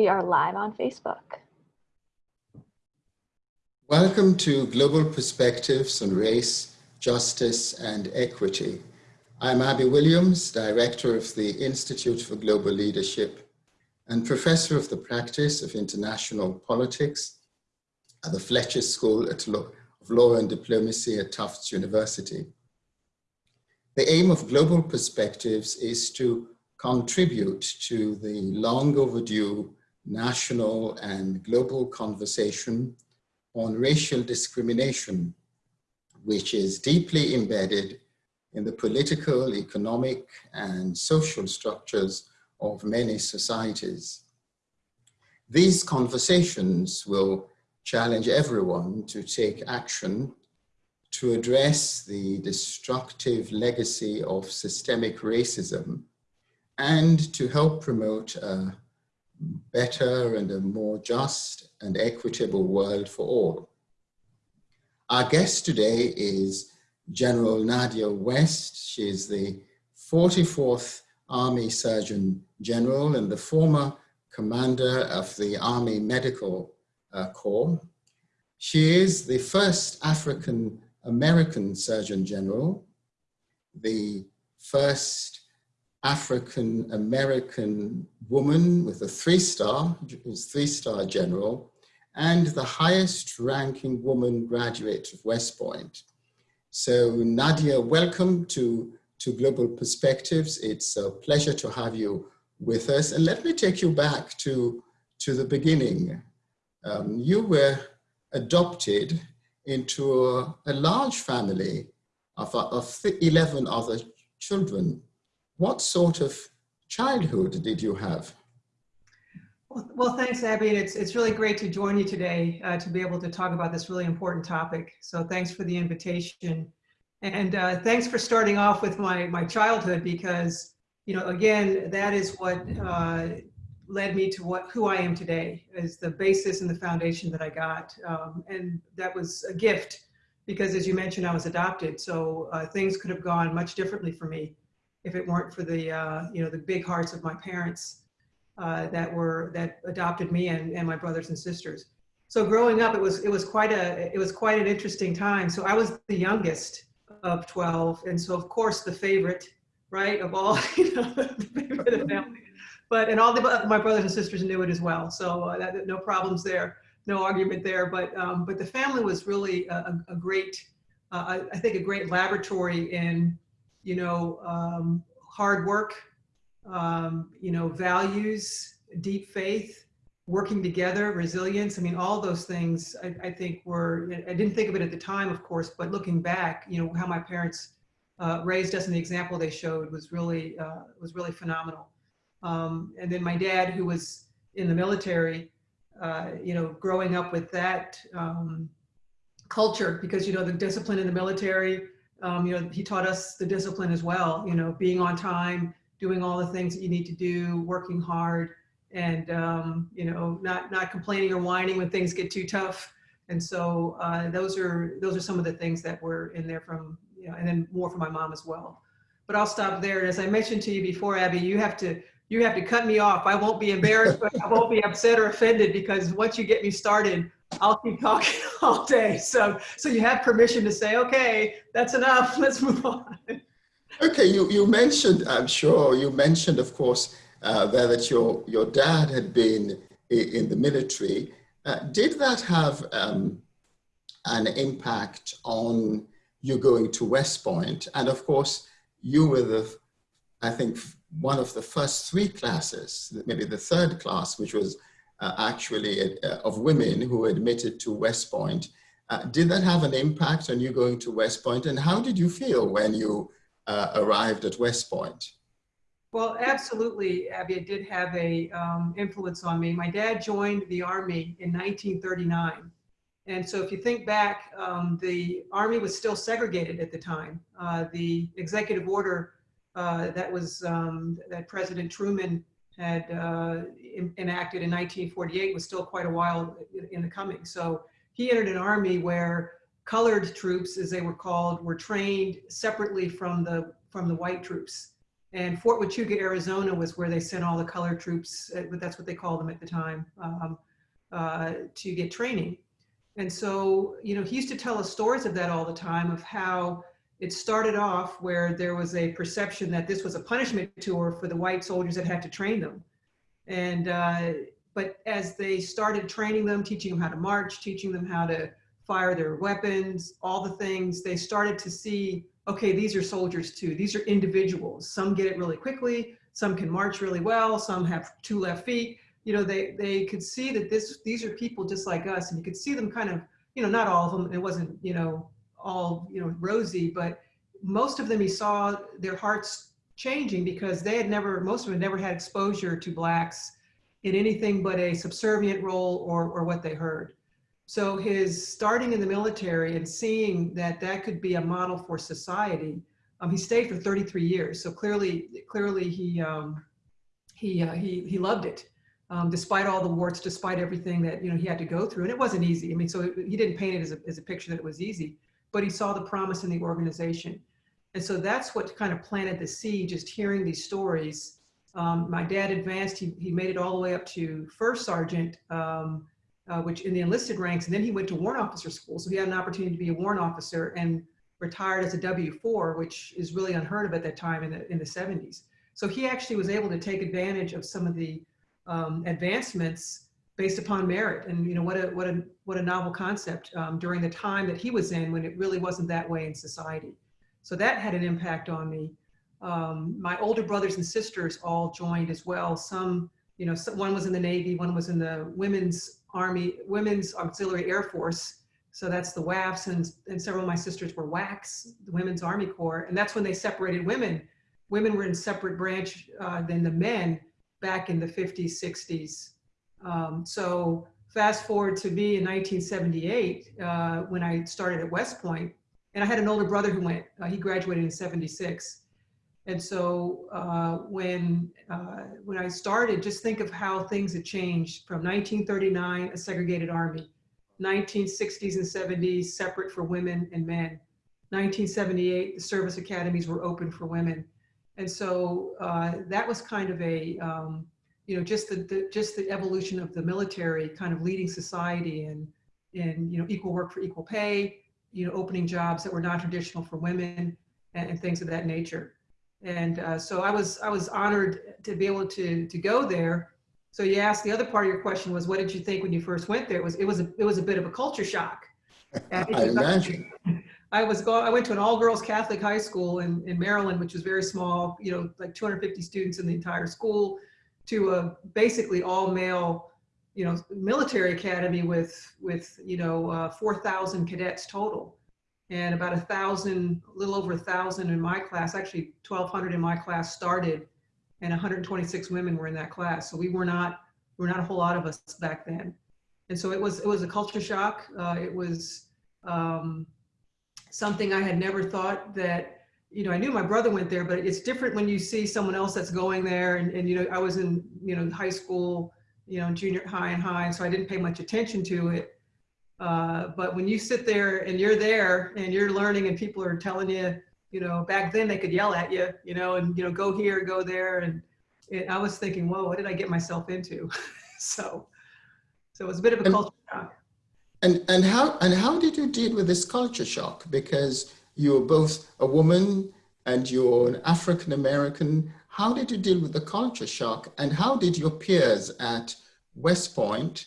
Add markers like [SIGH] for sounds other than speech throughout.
We are live on Facebook. Welcome to Global Perspectives on Race, Justice and Equity. I'm Abi Williams, Director of the Institute for Global Leadership and Professor of the Practice of International Politics at the Fletcher School of Law and Diplomacy at Tufts University. The aim of Global Perspectives is to contribute to the long overdue national and global conversation on racial discrimination, which is deeply embedded in the political, economic, and social structures of many societies. These conversations will challenge everyone to take action to address the destructive legacy of systemic racism and to help promote a better and a more just and equitable world for all. Our guest today is General Nadja West. She is the 44th Army Surgeon General and the former commander of the Army Medical uh, Corps. She is the first African American Surgeon General, the first African American woman with a three star, who's three star general, and the highest ranking woman graduate of West Point. So Nadja, welcome to, to Global Perspectives. It's a pleasure to have you with us. And let me take you back to, to the beginning. Um, you were adopted into a, a large family of, of 11 other children what sort of childhood did you have? Well, thanks, Abi. It's, it's really great to join you today uh, to be able to talk about this really important topic. So thanks for the invitation. And uh, thanks for starting off with my, my childhood because, you know, again, that is what uh, led me to what who I am today is the basis and the foundation that I got. Um, and that was a gift because as you mentioned, I was adopted. So uh, things could have gone much differently for me if it weren't for the uh, you know the big hearts of my parents uh, that were that adopted me and, and my brothers and sisters. So growing up, it was it was quite a it was quite an interesting time. So I was the youngest of 12, and so of course the favorite, right, of all [LAUGHS] you know the favorite of family. But and all the my brothers and sisters knew it as well. So uh, that, no problems there, no argument there. But um, but the family was really a, a great, uh, I think a great laboratory in you know, um, hard work, um, you know, values, deep faith, working together, resilience. I mean, all those things I, I, think were, I didn't think of it at the time, of course, but looking back, you know, how my parents uh, raised us and the example they showed was really, uh, was really phenomenal. Um, and then my dad, who was in the military, uh, you know, growing up with that um, culture, because, you know, the discipline in the military, um, you know, he taught us the discipline as well, you know, being on time, doing all the things that you need to do, working hard, and, um, you know, not, not complaining or whining when things get too tough. And so uh, those are those are some of the things that were in there from, you know, and then more from my mom as well. But I'll stop there. And as I mentioned to you before, Abi, you have to you have to cut me off. I won't be embarrassed, but I won't be upset or offended because once you get me started, I'll keep talking [LAUGHS] all day. So, so you have permission to say, okay, that's enough. [LAUGHS] Let's move on. Okay, you, you mentioned, I'm sure, you mentioned, of course, uh, there that your, your dad had been in the military. Uh, did that have um, an impact on you going to West Point? And of course, you were the, I think, one of the first three classes, maybe the third class, which was actually uh, of women who admitted to West Point. Uh, did that have an impact on you going to West Point? And how did you feel when you uh, arrived at West Point? Well, absolutely, Abi, it did have a um, influence on me. My dad joined the Army in 1939. And so if you think back, um, the Army was still segregated at the time. Uh, the executive order uh, that was um, that President Truman had uh, in, enacted in 1948 was still quite a while in the coming. So he entered an army where colored troops, as they were called, were trained separately from the from the white troops. And Fort Huachuca, Arizona was where they sent all the colored troops, uh, that's what they called them at the time, um, uh, to get training. And so, you know, he used to tell us stories of that all the time of how it started off where there was a perception that this was a punishment tour for the white soldiers that had to train them. And, uh, but as they started training them, teaching them how to march, teaching them how to fire their weapons, all the things, they started to see, okay, these are soldiers too. These are individuals. Some get it really quickly. Some can march really well. Some have two left feet. You know, they, they could see that this, these are people just like us. And you could see them kind of, you know, not all of them. It wasn't, you know, all, you know, rosy, but most of them, he saw their hearts changing because they had never, most of them never had exposure to blacks in anything but a subservient role or, or what they heard. So his starting in the military and seeing that that could be a model for society, um, he stayed for 33 years. So clearly, clearly he, um, he, uh, he, he loved it. Um, despite all the warts, despite everything that you know he had to go through, and it wasn't easy. I mean, so he didn't paint it as a, as a picture that it was easy, but he saw the promise in the organization. And so that's what kind of planted the seed, just hearing these stories. Um, my dad advanced, he, he made it all the way up to first sergeant, um, uh, which in the enlisted ranks, and then he went to warrant officer school. So he had an opportunity to be a warrant officer and retired as a W-4, which is really unheard of at that time in the, in the 70s. So he actually was able to take advantage of some of the um, advancements based upon merit. And you know what a what a what a novel concept um, during the time that he was in when it really wasn't that way in society. So that had an impact on me. Um, my older brothers and sisters all joined as well. Some, you know, some, one was in the Navy, one was in the Women's Army, Women's Auxiliary Air Force. So that's the WAFs, and, and several of my sisters were WACs, the Women's Army Corps. And that's when they separated women. Women were in separate branch uh, than the men back in the 50s, 60s. Um, so fast forward to me in 1978, uh, when I started at West Point, and I had an older brother who went, uh, he graduated in 76. And so uh, when, uh, when I started, just think of how things had changed from 1939, a segregated army, 1960s and 70s, separate for women and men. 1978, the service academies were open for women. And so uh, that was kind of a, um, you know, just the, the, just the evolution of the military kind of leading society and, and, you know, equal work for equal pay, you know, opening jobs that were non-traditional for women and, and, things of that nature. And uh, so I was, I was honored to be able to, to go there. So you asked, the other part of your question was, what did you think when you first went there? It was, it was, a, it was a bit of a culture shock. [LAUGHS] I imagine. [LAUGHS] I was going, I went to an all girls Catholic high school in, in Maryland, which was very small, you know, like 250 students in the entire school to a basically all male, you know, military academy with, with, you know, uh, 4,000 cadets total and about a thousand, a little over a thousand in my class, actually 1,200 in my class started and 126 women were in that class. So we were not, we were not a whole lot of us back then. And so it was, it was a culture shock. Uh, it was, um, something I had never thought that, you know, I knew my brother went there, but it's different when you see someone else that's going there. And, and you know, I was in, you know, high school, you know, junior high and high, so I didn't pay much attention to it. Uh, but when you sit there and you're there and you're learning and people are telling you, you know, back then they could yell at you, you know, and, you know, go here, go there. And it, I was thinking, whoa, what did I get myself into? [LAUGHS] so, so it was a bit of a and, culture shock. And, and, how, and how did you deal with this culture shock? Because you're both a woman and you're an African-American. How did you deal with the culture shock? And how did your peers at West Point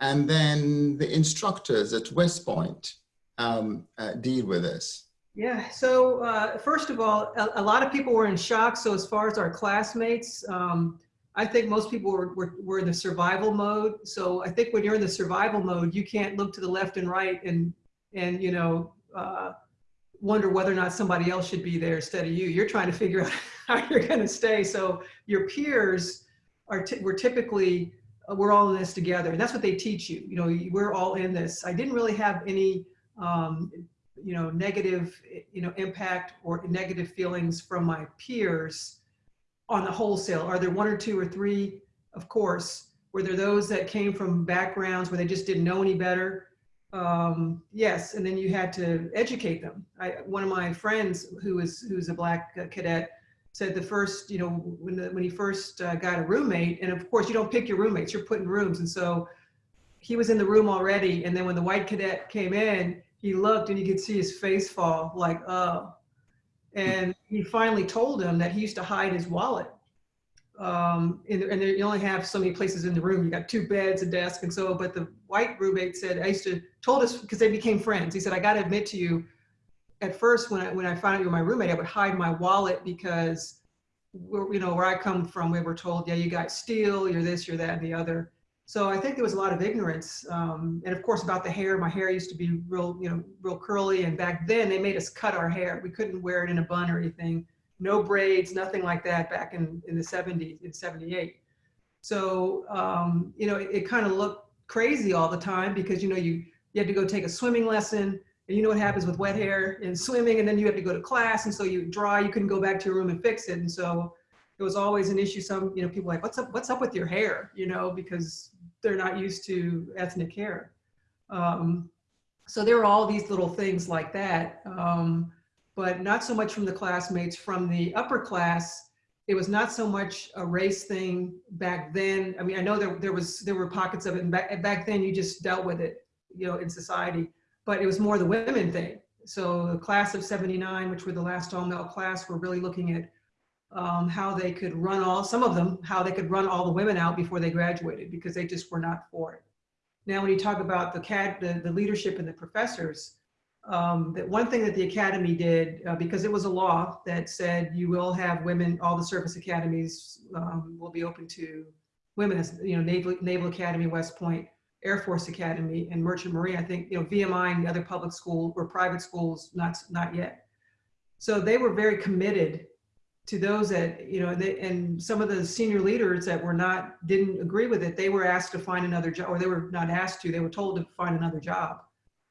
and then the instructors at West Point um, uh, deal with this? Yeah, so uh, first of all, a, a, lot of people were in shock. So as far as our classmates, um, I think most people were, were, were in the survival mode. So I think when you're in the survival mode, you can't look to the left and right and, and you know, uh, wonder whether or not somebody else should be there instead of you. You're trying to figure [LAUGHS] out how you're going to stay. So your peers are, we're typically, uh, we're all in this together. And that's what they teach you. You know, we're all in this. I didn't really have any, um, you know, negative, you know, impact or negative feelings from my peers on the wholesale? Are there one or two or three? Of course. Were there those that came from backgrounds where they just didn't know any better? Um, yes, and then you had to educate them. I, one of my friends who is who's a black cadet, said the first, you know, when the, when he first uh, got a roommate, and of course you don't pick your roommates, you're put in rooms, and so he was in the room already, and then when the white cadet came in, he looked and you could see his face fall, like, oh. And he finally told him that he used to hide his wallet. Um, and, and you only have so many places in the room. You got two beds, a desk, and so. But the white roommate said, I used to told us because they became friends. He said, I got to admit to you, at first when I when I found out you were my roommate, I would hide my wallet because, we're, you know, where I come from, we were told, yeah, you guys steal, you're this, you're that, and the other. So I think there was a lot of ignorance, um, and of course about the hair. My hair used to be real, you know, real curly, and back then they made us cut our hair. We couldn't wear it in a bun or anything. No braids, nothing like that back in in the 70s, in 78. So um, you know, it, it kind of looked crazy all the time because you know you you had to go take a swimming lesson, and you know what happens with wet hair and swimming, and then you have to go to class, and so you dry, you couldn't go back to your room and fix it, and so it was always an issue. Some, you know, people like, what's up, what's up with your hair? You know, because they're not used to ethnic hair. Um, so there were all these little things like that, um, but not so much from the classmates. From the upper class, it was not so much a race thing back then. I mean, I know there, there was there were pockets of it, and back, back then you just dealt with it, you know, in society. But it was more the women thing. So the class of 79, which were the last all-male class, were really looking at um, how they could run all, some of them, how they could run all the women out before they graduated because they just were not for it. Now, when you talk about the CAD, the, the leadership and the professors, um, that one thing that the academy did, uh, because it was a law that said you will have women, all the service academies um, will be open to women, as you know, Naval, Naval Academy, West Point, Air Force Academy, and Merchant Marine. I think you know VMI and the other public school or private schools, not not yet. So they were very committed to those that you know they, and some of the senior leaders that were not didn't agree with it they were asked to find another job or they were not asked to they were told to find another job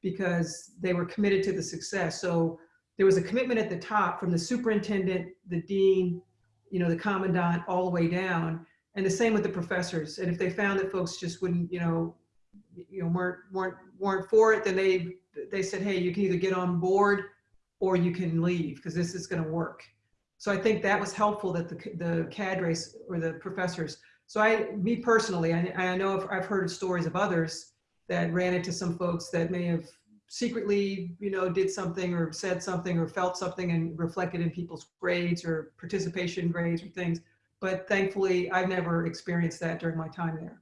because they were committed to the success. So there was a commitment at the top from the superintendent the dean you know the commandant all the way down. And the same with the professors. And if they found that folks just wouldn't you know you know weren't weren't weren't for it then they they said hey you can either get on board or you can leave because this is going to work. So I think that was helpful that the, the cadres or the professors. So I, me personally, I, I know I've, I've heard stories of others that ran into some folks that may have secretly, you know, did something or said something or felt something and reflected in people's grades or participation grades or things. But thankfully, I've never experienced that during my time there.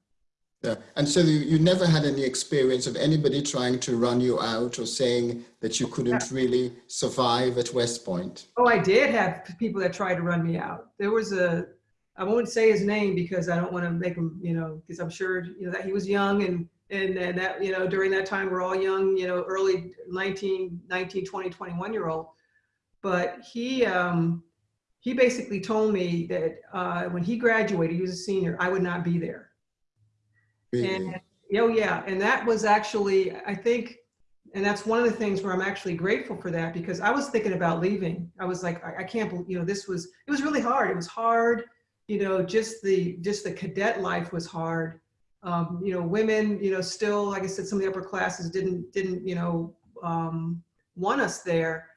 Yeah. And so you, you never had any experience of anybody trying to run you out or saying that you couldn't really survive at West Point? Oh, I did have people that tried to run me out. There was a, I won't say his name because I don't want to make him, you know, because I'm sure, you know, that he was young and, and, and that, you know, during that time, we're all young, you know, early 19, 19, 20, 21 year old. But he, um, he basically told me that uh, when he graduated, he was a senior, I would not be there and oh yeah, and that was actually, I think, and that's one of the things where I'm actually grateful for that because I was thinking about leaving. I was like, I, I can't believe, you know, this was, it was really hard. It was hard, you know, just the, just the cadet life was hard. Um, you know, women, you know, still, like I said, some of the upper classes didn't, didn't, you know, um, want us there,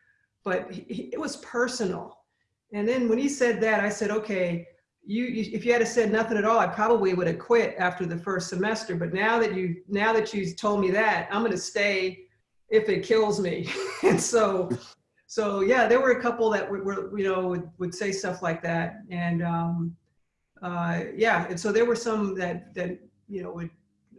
but he, it was personal. And then when he said that, I said, okay, you, you, if you had said nothing at all, I probably would have quit after the first semester. But now that you now that you told me that, I'm going to stay if it kills me. [LAUGHS] and so, so yeah, there were a couple that were, were you know would, would say stuff like that, and um, uh, yeah, and so there were some that that you know would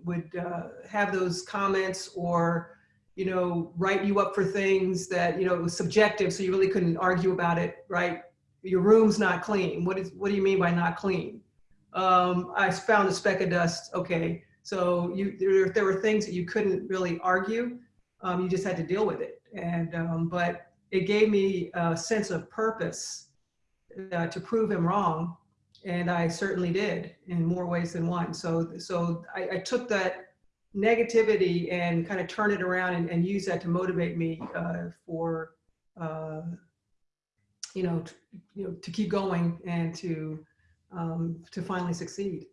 would uh, have those comments or you know write you up for things that you know it was subjective, so you really couldn't argue about it, right? your room's not clean. What is what do you mean by not clean? Um, I found a speck of dust. Okay, so you there, there were things that you couldn't really argue. Um, you just had to deal with it. And um, but it gave me a sense of purpose uh, to prove him wrong, and I certainly did in more ways than one. So so I, I took that negativity and kind of turn it around and, and use that to motivate me uh, for uh, you know, you know, to keep going and to um, to finally succeed.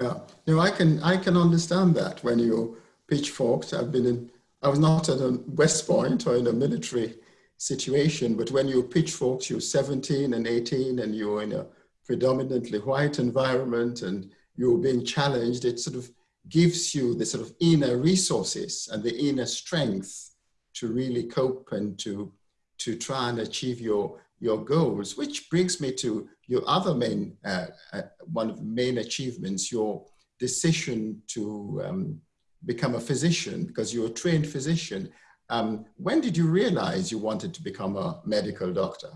Yeah, no, I can I can understand that when you pitchforked. I've been in. I was not at a West Point or in a military situation, but when you're pitchforks, you're 17 and 18 and you're in a predominantly white environment and you're being challenged, it sort of gives you the sort of inner resources and the inner strength to really cope and to, to try and achieve your, your goals, which brings me to your other main, uh, uh, one of the main achievements, your decision to um, become a physician because you're a trained physician. Um, when did you realize you wanted to become a medical doctor?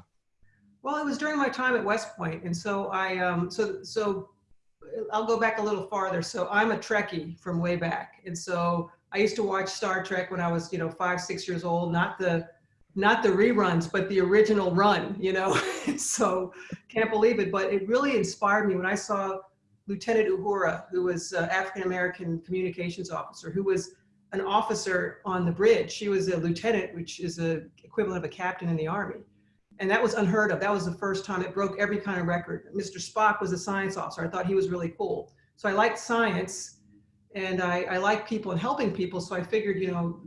Well, it was during my time at West Point, and so I um, so so I'll go back a little farther. So I'm a Trekkie from way back, and so I used to watch Star Trek when I was you know five six years old, not the not the reruns, but the original run. You know, [LAUGHS] so can't believe it, but it really inspired me when I saw Lieutenant Uhura, who was uh, African American communications officer, who was an officer on the bridge. She was a lieutenant, which is a equivalent of a captain in the army. And that was unheard of. That was the first time it broke every kind of record. Mr. Spock was a science officer. I thought he was really cool. So I liked science and I, I like people and helping people. So I figured, you know,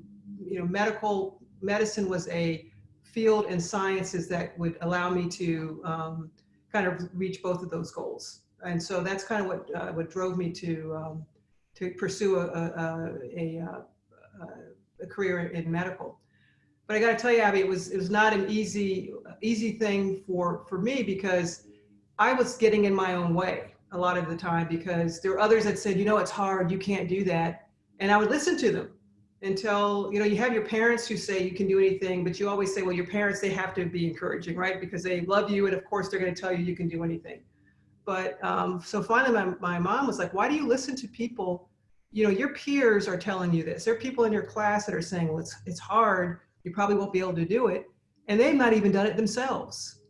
you know, medical medicine was a field and sciences that would allow me to um, kind of reach both of those goals. And so that's kind of what uh, what drove me to um, to pursue a, a, a, a uh, a career in medical. But I got to tell you, Abi, it was it was not an easy easy thing for for me because I was getting in my own way a lot of the time because there were others that said, you know, it's hard, you can't do that, and I would listen to them until you know you have your parents who say you can do anything, but you always say, well, your parents they have to be encouraging, right? Because they love you, and of course they're going to tell you you can do anything. But um, so finally, my, my mom was like, why do you listen to people you know, your peers are telling you this. There are people in your class that are saying, well, it's, it's hard. You probably won't be able to do it. And they've not even done it themselves.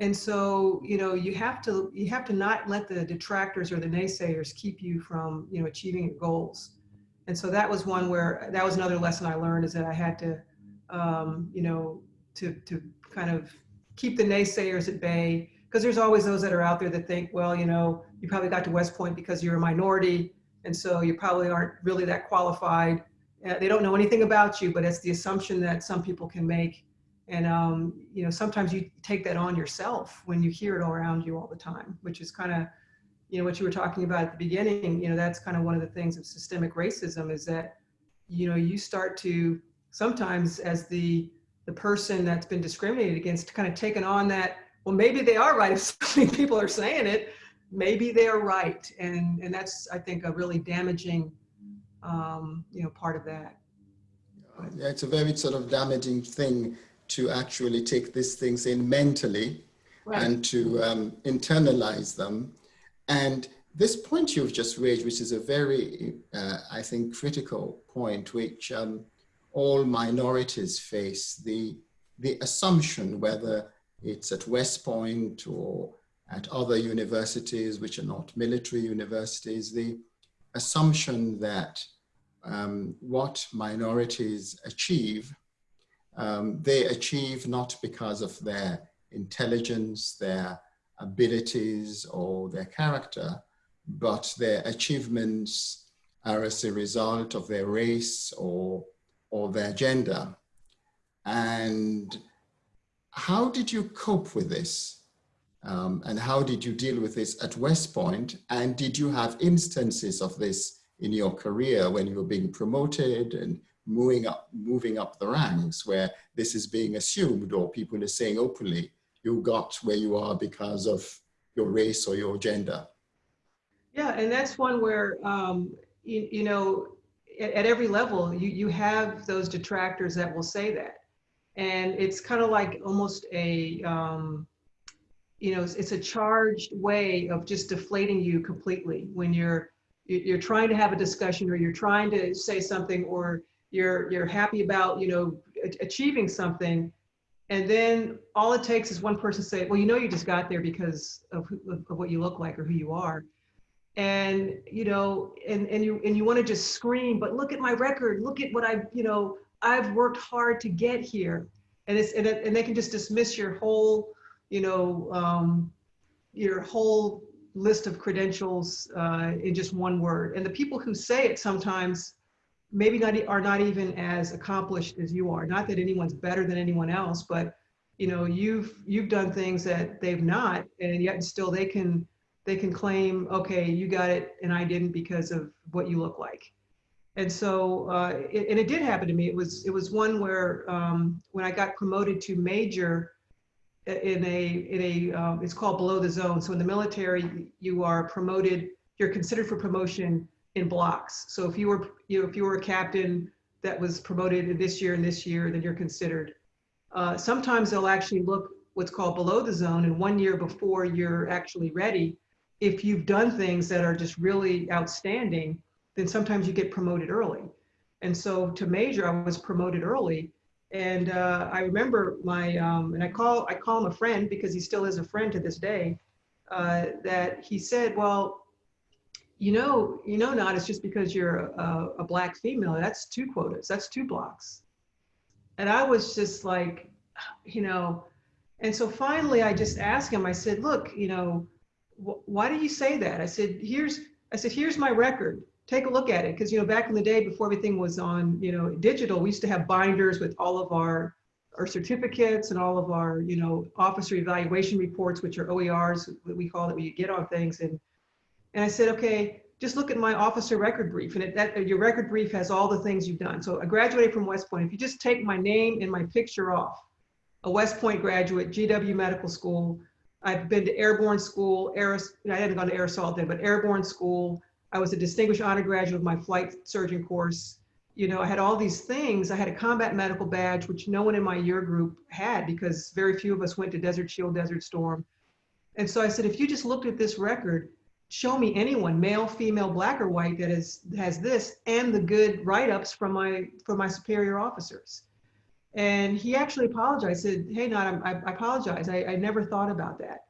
And so, you know, you have to, you have to not let the detractors or the naysayers keep you from, you know, achieving your goals. And so that was one where, that was another lesson I learned is that I had to, um, you know, to, to kind of keep the naysayers at bay because there's always those that are out there that think, well, you know, you probably got to West Point because you're a minority and so you probably aren't really that qualified. Uh, they don't know anything about you, but it's the assumption that some people can make. And, um, you know, sometimes you take that on yourself when you hear it all around you all the time, which is kind of, you know, what you were talking about at the beginning, you know, that's kind of one of the things of systemic racism is that, you know, you start to sometimes as the, the person that's been discriminated against kind of taking on that, well, maybe they are right if [LAUGHS] so many people are saying it, maybe they're right. And, and that's, I think, a really damaging, um, you know, part of that. Yeah, it's a very sort of damaging thing to actually take these things in mentally right. and to um, internalize them. And this point you've just raised, which is a very, uh, I think, critical point, which um, all minorities face, the, the assumption, whether it's at West Point or at other universities, which are not military universities, the assumption that um, what minorities achieve, um, they achieve not because of their intelligence, their abilities, or their character, but their achievements are as a result of their race or, or their gender. And how did you cope with this? Um, and how did you deal with this at West Point? And did you have instances of this in your career when you were being promoted and moving up, moving up the ranks where this is being assumed or people are saying openly, you got where you are because of your race or your gender? Yeah, and that's one where, um, you, you know, at, at every level, you, you have those detractors that will say that. And it's kind of like almost a, um, you know, it's a charged way of just deflating you completely when you're you're trying to have a discussion or you're trying to say something or you're you're happy about you know achieving something. And then all it takes is one person say well you know you just got there because of, who, of what you look like or who you are. And you know and and you and you want to just scream but look at my record. Look at what i've you know i've worked hard to get here. And it's and, it, and they can just dismiss your whole you know, um, your whole list of credentials uh, in just one word. And the people who say it sometimes, maybe not are not even as accomplished as you are. Not that anyone's better than anyone else, but you know, you've you've done things that they've not, and yet still they can they can claim, okay, you got it and I didn't because of what you look like. And so, uh, it, and it did happen to me. It was it was one where um, when I got promoted to major in a in a um, it's called below the zone. So in the military, you are promoted. You're considered for promotion in blocks. So if you were you know if you were a captain that was promoted in this year and this year, then you're considered. Uh, sometimes they'll actually look what's called below the zone, and one year before you're actually ready, if you've done things that are just really outstanding, then sometimes you get promoted early. And so to major, I was promoted early. And uh, I remember my, um, and I call, I call him a friend because he still is a friend to this day, uh, that he said, well, you know, you know, not, it's just because you're a, a black female, that's two quotas, that's two blocks. And I was just like, you know, and so finally I just asked him, I said, look, you know, why do you say that? I said, here's, I said, here's my record. Take a look at it. Cause you know, back in the day before everything was on, you know, digital, we used to have binders with all of our, our certificates and all of our, you know, officer evaluation reports, which are OERs, that we call it, where you get on things. And, and I said, okay, just look at my officer record brief and it, that your record brief has all the things you've done. So I graduated from West Point. If you just take my name and my picture off, a West Point graduate, GW Medical School, I've been to airborne school, air, I hadn't gone to air assault then, but airborne school. I was a distinguished honor graduate of my flight surgeon course. You know, I had all these things. I had a combat medical badge, which no one in my year group had because very few of us went to Desert Shield, Desert Storm. And so I said, if you just looked at this record, show me anyone, male, female, black or white, that is, has has this and the good write-ups from my, from my superior officers. And he actually apologized, said, hey, Not, I, I apologize. I, I never thought about that.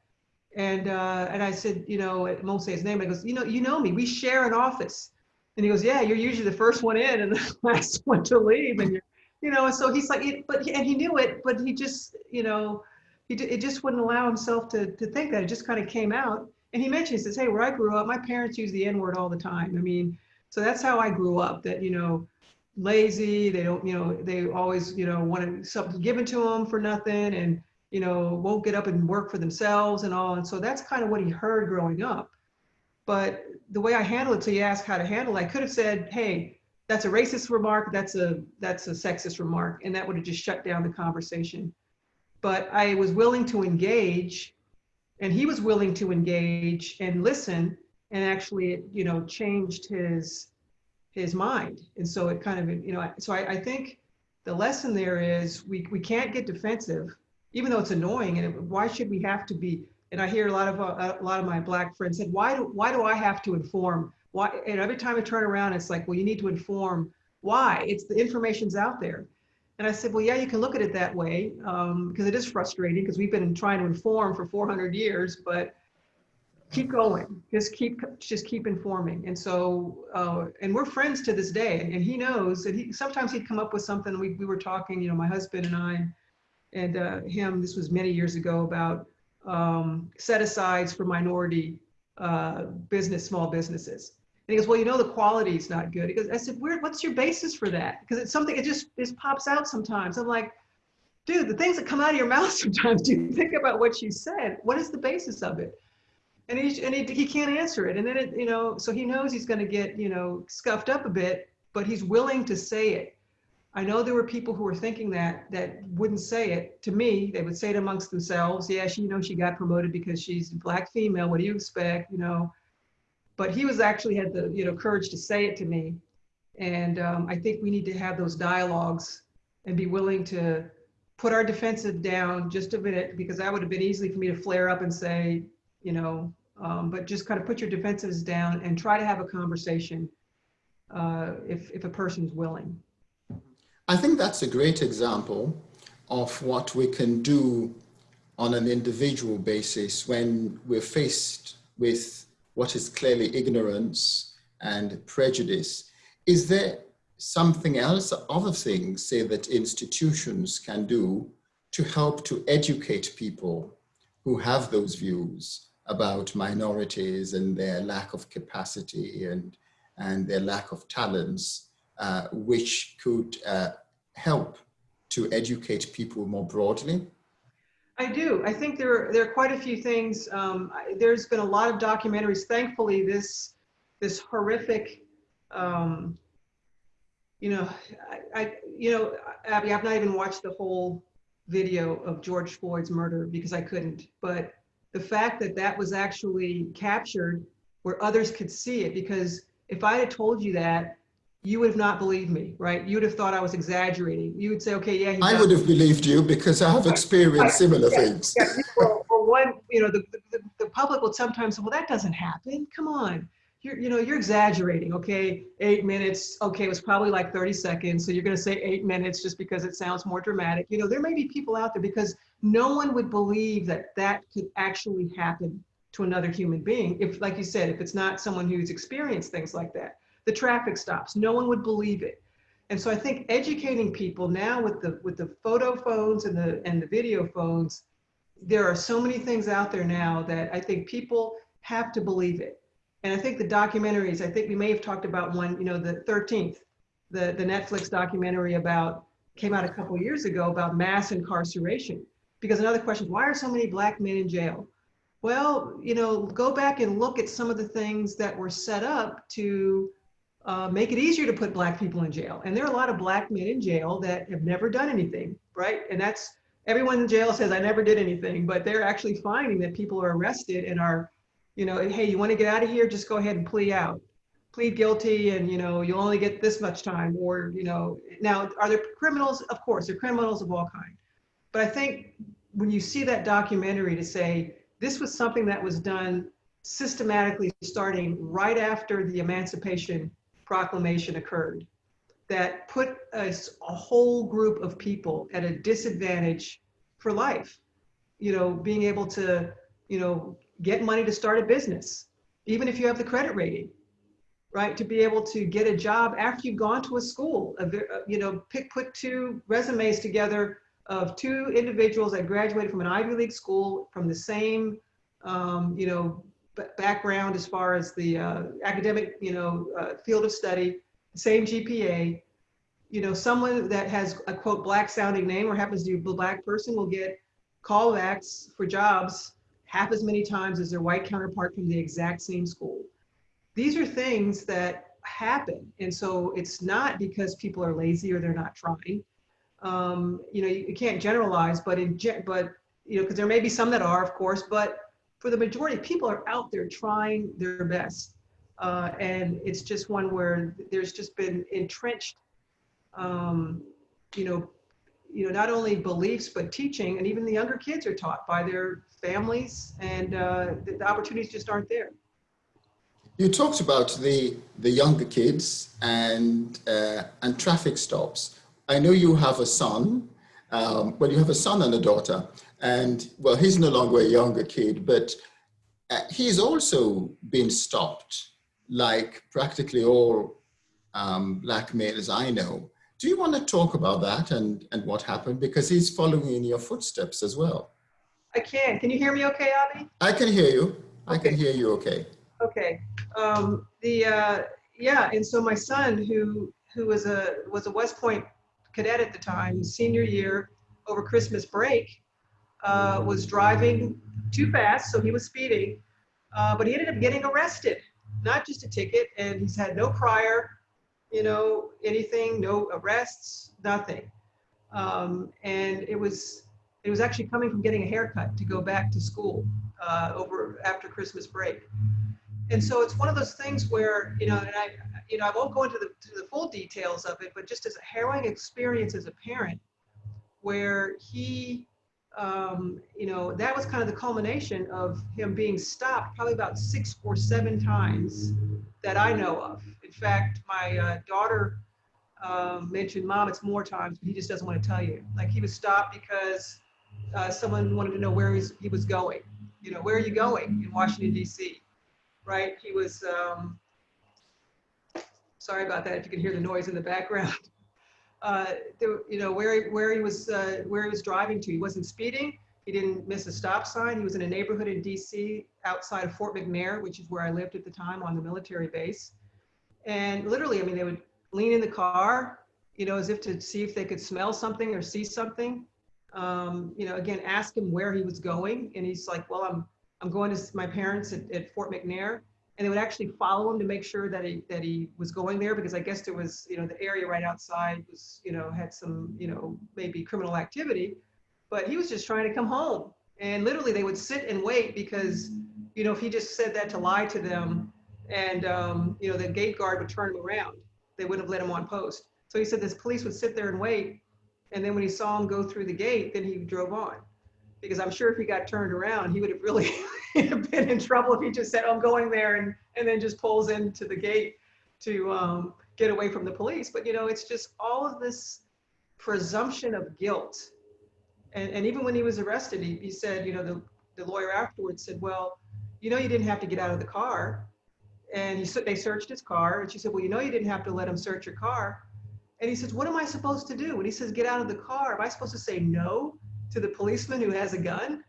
And, uh, and I said, you know, I won't say his name. I goes, you know, you know me, we share an office. And he goes, yeah, you're usually the first one in and [LAUGHS] the last one to leave. And you're, you know, so he's like, but, and he knew it, but he just, you know, he it just wouldn't allow himself to, to think that it just kind of came out. And he mentioned, he says, hey, where I grew up, my parents use the N word all the time. I mean, so that's how I grew up that, you know, lazy. They don't, you know, they always, you know, want something given to them for nothing and, you know, won't get up and work for themselves and all. And so that's kind of what he heard growing up. But the way I handle it, so you ask how to handle it, I could have said, hey, that's a racist remark, that's a that's a sexist remark, and that would have just shut down the conversation. But I was willing to engage, and he was willing to engage and listen, and actually, it, you know, changed his his mind. And so it kind of, you know, so I, I think the lesson there is we, we can't get defensive, even though it's annoying. And it, why should we have to be? And I hear a lot of uh, a lot of my black friends said, why do why do I have to inform? Why? And every time I turn around, it's like, well, you need to inform. Why? It's the information's out there. And I said, well, yeah, you can look at it that way um, because it is frustrating because we've been trying to inform for 400 years, but keep going just keep just keep informing and so uh, and we're friends to this day and, and he knows that he sometimes he'd come up with something we, we were talking you know my husband and i and uh, him this was many years ago about um, set asides for minority uh, business small businesses. And he goes well you know the quality is not good. He goes i said Where, what's your basis for that? Because it's something it just it just pops out sometimes. I'm like dude the things that come out of your mouth [LAUGHS] sometimes do you think about what you said? What is the basis of it? And he and he, he can't answer it. And then it you know so he knows he's going to get you know scuffed up a bit but he's willing to say it i know there were people who were thinking that that wouldn't say it to me. They would say it amongst themselves. Yeah she you know she got promoted because she's a black female. What do you expect you know? But he was actually had the you know courage to say it to me. And um, i think we need to have those dialogues and be willing to put our defensive down just a minute because that would have been easy for me to flare up and say you know um, but just kind of put your defenses down and try to have a conversation uh, if, if a person's willing. I think that's a great example of what we can do on an individual basis when we're faced with what is clearly ignorance and prejudice. Is there something else, other things, say that institutions can do to help to educate people who have those views about minorities and their lack of capacity and, and their lack of talents uh, which could uh, help to educate people more broadly? I do. I think there are, there are quite a few things. Um, I, there's been a lot of documentaries. Thankfully, this this horrific, um, you know, I, I, you know, Abi, I've not even watched the whole video of George Floyd's murder because I couldn't. But the fact that that was actually captured where others could see it, because if I had told you that, you would have not believed me, right? You would have thought I was exaggerating. You would say, okay, yeah. I would have believed you because I have experienced similar Yeah, things. Yeah, well, well, one, you know, the, the, the public will sometimes say, well, that doesn't happen. Come on. You're, you know, you're exaggerating, okay? Eight minutes, okay, it was probably like 30 seconds. So you're going to say eight minutes just because it sounds more dramatic. You know, there may be people out there because no one would believe that that could actually happen to another human being. If, like you said, if it's not someone who's experienced things like that, the traffic stops, no one would believe it. And so I think educating people now with the with the photo phones and the and the video phones, there are so many things out there now that I think people have to believe it. And I think the documentaries, I think we may have talked about one, you know, the 13th, the, the Netflix documentary about, came out a couple years ago about mass incarceration. Because another question, why are so many black men in jail? Well, you know, go back and look at some of the things that were set up to uh, make it easier to put black people in jail. And there are a lot of black men in jail that have never done anything, right? And that's everyone in jail says I never did anything, but they're actually finding that people are arrested and are, you know, hey, you want to get out of here? Just go ahead and plea out, plead guilty, and you know you'll only get this much time. Or you know, now are there criminals? Of course, there are criminals of all kinds. But I think when you see that documentary to say this was something that was done systematically starting right after the Emancipation Proclamation occurred, that put a whole group of people at a disadvantage for life. You know, being able to, you know, get money to start a business, even if you have the credit rating, right? To be able to get a job after you've gone to a school, a, uh, you know, pick, put two resumes together of two individuals that graduated from an Ivy League school from the same, um, you know, background as far as the uh, academic, you know, uh, field of study, same GPA. You know, someone that has a quote black sounding name or happens to be a black person will get callbacks for jobs half as many times as their white counterpart from the exact same school. These are things that happen. And so it's not because people are lazy or they're not trying. Um, you know, you, you can't generalize, but in, but, you know, because there may be some that are, of course, but for the majority, people are out there trying their best. Uh, and it's just one where there's just been entrenched, um, you know, you know, not only beliefs, but teaching, and even the younger kids are taught by their families, and uh, the, the opportunities just aren't there. You talked about the, the younger kids and, uh, and traffic stops. I know you have a son. Um, well, you have a son and a daughter. And well, he's no longer a younger kid, but uh, he's also been stopped like practically all um, black males I know. Do you want to talk about that and, and what happened? Because he's following in your footsteps as well. I can. Can you hear me okay, Abi? I can hear you. I can hear you okay. Okay. Um, the uh, yeah, and so my son, who who was a was a West Point cadet at the time, senior year, over Christmas break, uh, was driving too fast, so he was speeding, uh, but he ended up getting arrested. Not just a ticket, and he's had no prior, you know, anything, no arrests, nothing. Um, and it was it was actually coming from getting a haircut to go back to school uh, over after Christmas break. And so it's one of those things where, you know, and I, you know, I won't go into the, to the full details of it, but just as a harrowing experience as a parent, where he, um, you know, that was kind of the culmination of him being stopped probably about six or seven times that I know of. In fact, my uh, daughter um, mentioned, Mom, it's more times, but he just doesn't want to tell you. Like he was stopped because uh, someone wanted to know where he was going. You know, where are you going in Washington, D.C.? right? He was, um, sorry about that if you can hear the noise in the background. [LAUGHS] Uh, you know, where, he- where he was, uh, where he was driving to. He wasn't speeding. He didn't miss a stop sign. He was in a neighborhood in DC outside of Fort McNair, which is where I lived at the time on the military base. And literally, I mean, they would lean in the car, you know, as if to see if they could smell something or see something. Um, you know, again, ask him where he was going. And he's like, well, I'm, I'm going to my parents at, at Fort McNair. And they would actually follow him to make sure that he, that he was going there because I guess there was, you know, the area right outside was, you know, had some, you know, maybe criminal activity, but he was just trying to come home. And literally they would sit and wait because, you know, if he just said that to lie to them and, um, you know, the gate guard would turn him around, they wouldn't have let him on post. So he said this police would sit there and wait. And then when he saw him go through the gate, then he drove on. Because I'm sure if he got turned around, he would have really [LAUGHS] been in trouble if he just said, I'm going there and, and then just pulls into the gate to um, get away from the police. But, you know, it's just all of this presumption of guilt. And, and even when he was arrested, he, he said, you know, the, the lawyer afterwards said, well, you know, you didn't have to get out of the car. And he, they searched his car. And she said, well, you know, you didn't have to let him search your car. And he says, what am I supposed to do? When he says, get out of the car, am I supposed to say no to the policeman who has a gun?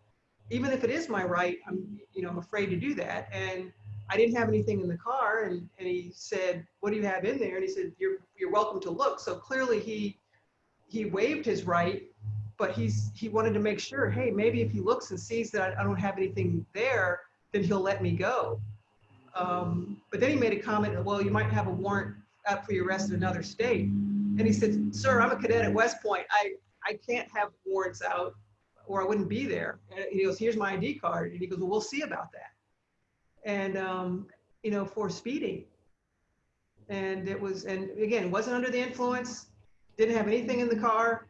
Even if it is my right, I'm, you know, I'm afraid to do that. And I didn't have anything in the car. And, and he said, what do you have in there? And he said, you're, you're welcome to look. So clearly he, he waived his right, but he's, he wanted to make sure, hey, maybe if he looks and sees that I don't have anything there, then he'll let me go. Um, but then he made a comment, well, you might have a warrant for your arrest in another state. And he said, sir, I'm a cadet at West Point. I, I can't have warrants out or I wouldn't be there. And he goes, here's my ID card. And he goes, well, we'll see about that. And, um, you know, for speeding. And it was, and again, wasn't under the influence, didn't have anything in the car,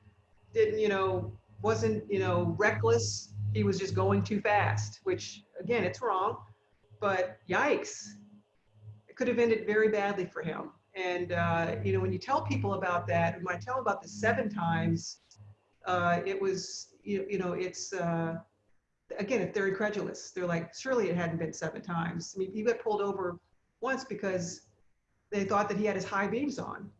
didn't, you know, wasn't, you know, reckless. He was just going too fast, which again, it's wrong, but yikes, it could have ended very badly for him. And, uh, you know, when you tell people about that, when I tell about the seven times, uh, it was, you, you know, it's, uh, again, if they're incredulous, they're like, surely it hadn't been seven times. I mean, he got pulled over once because they thought that he had his high beams on.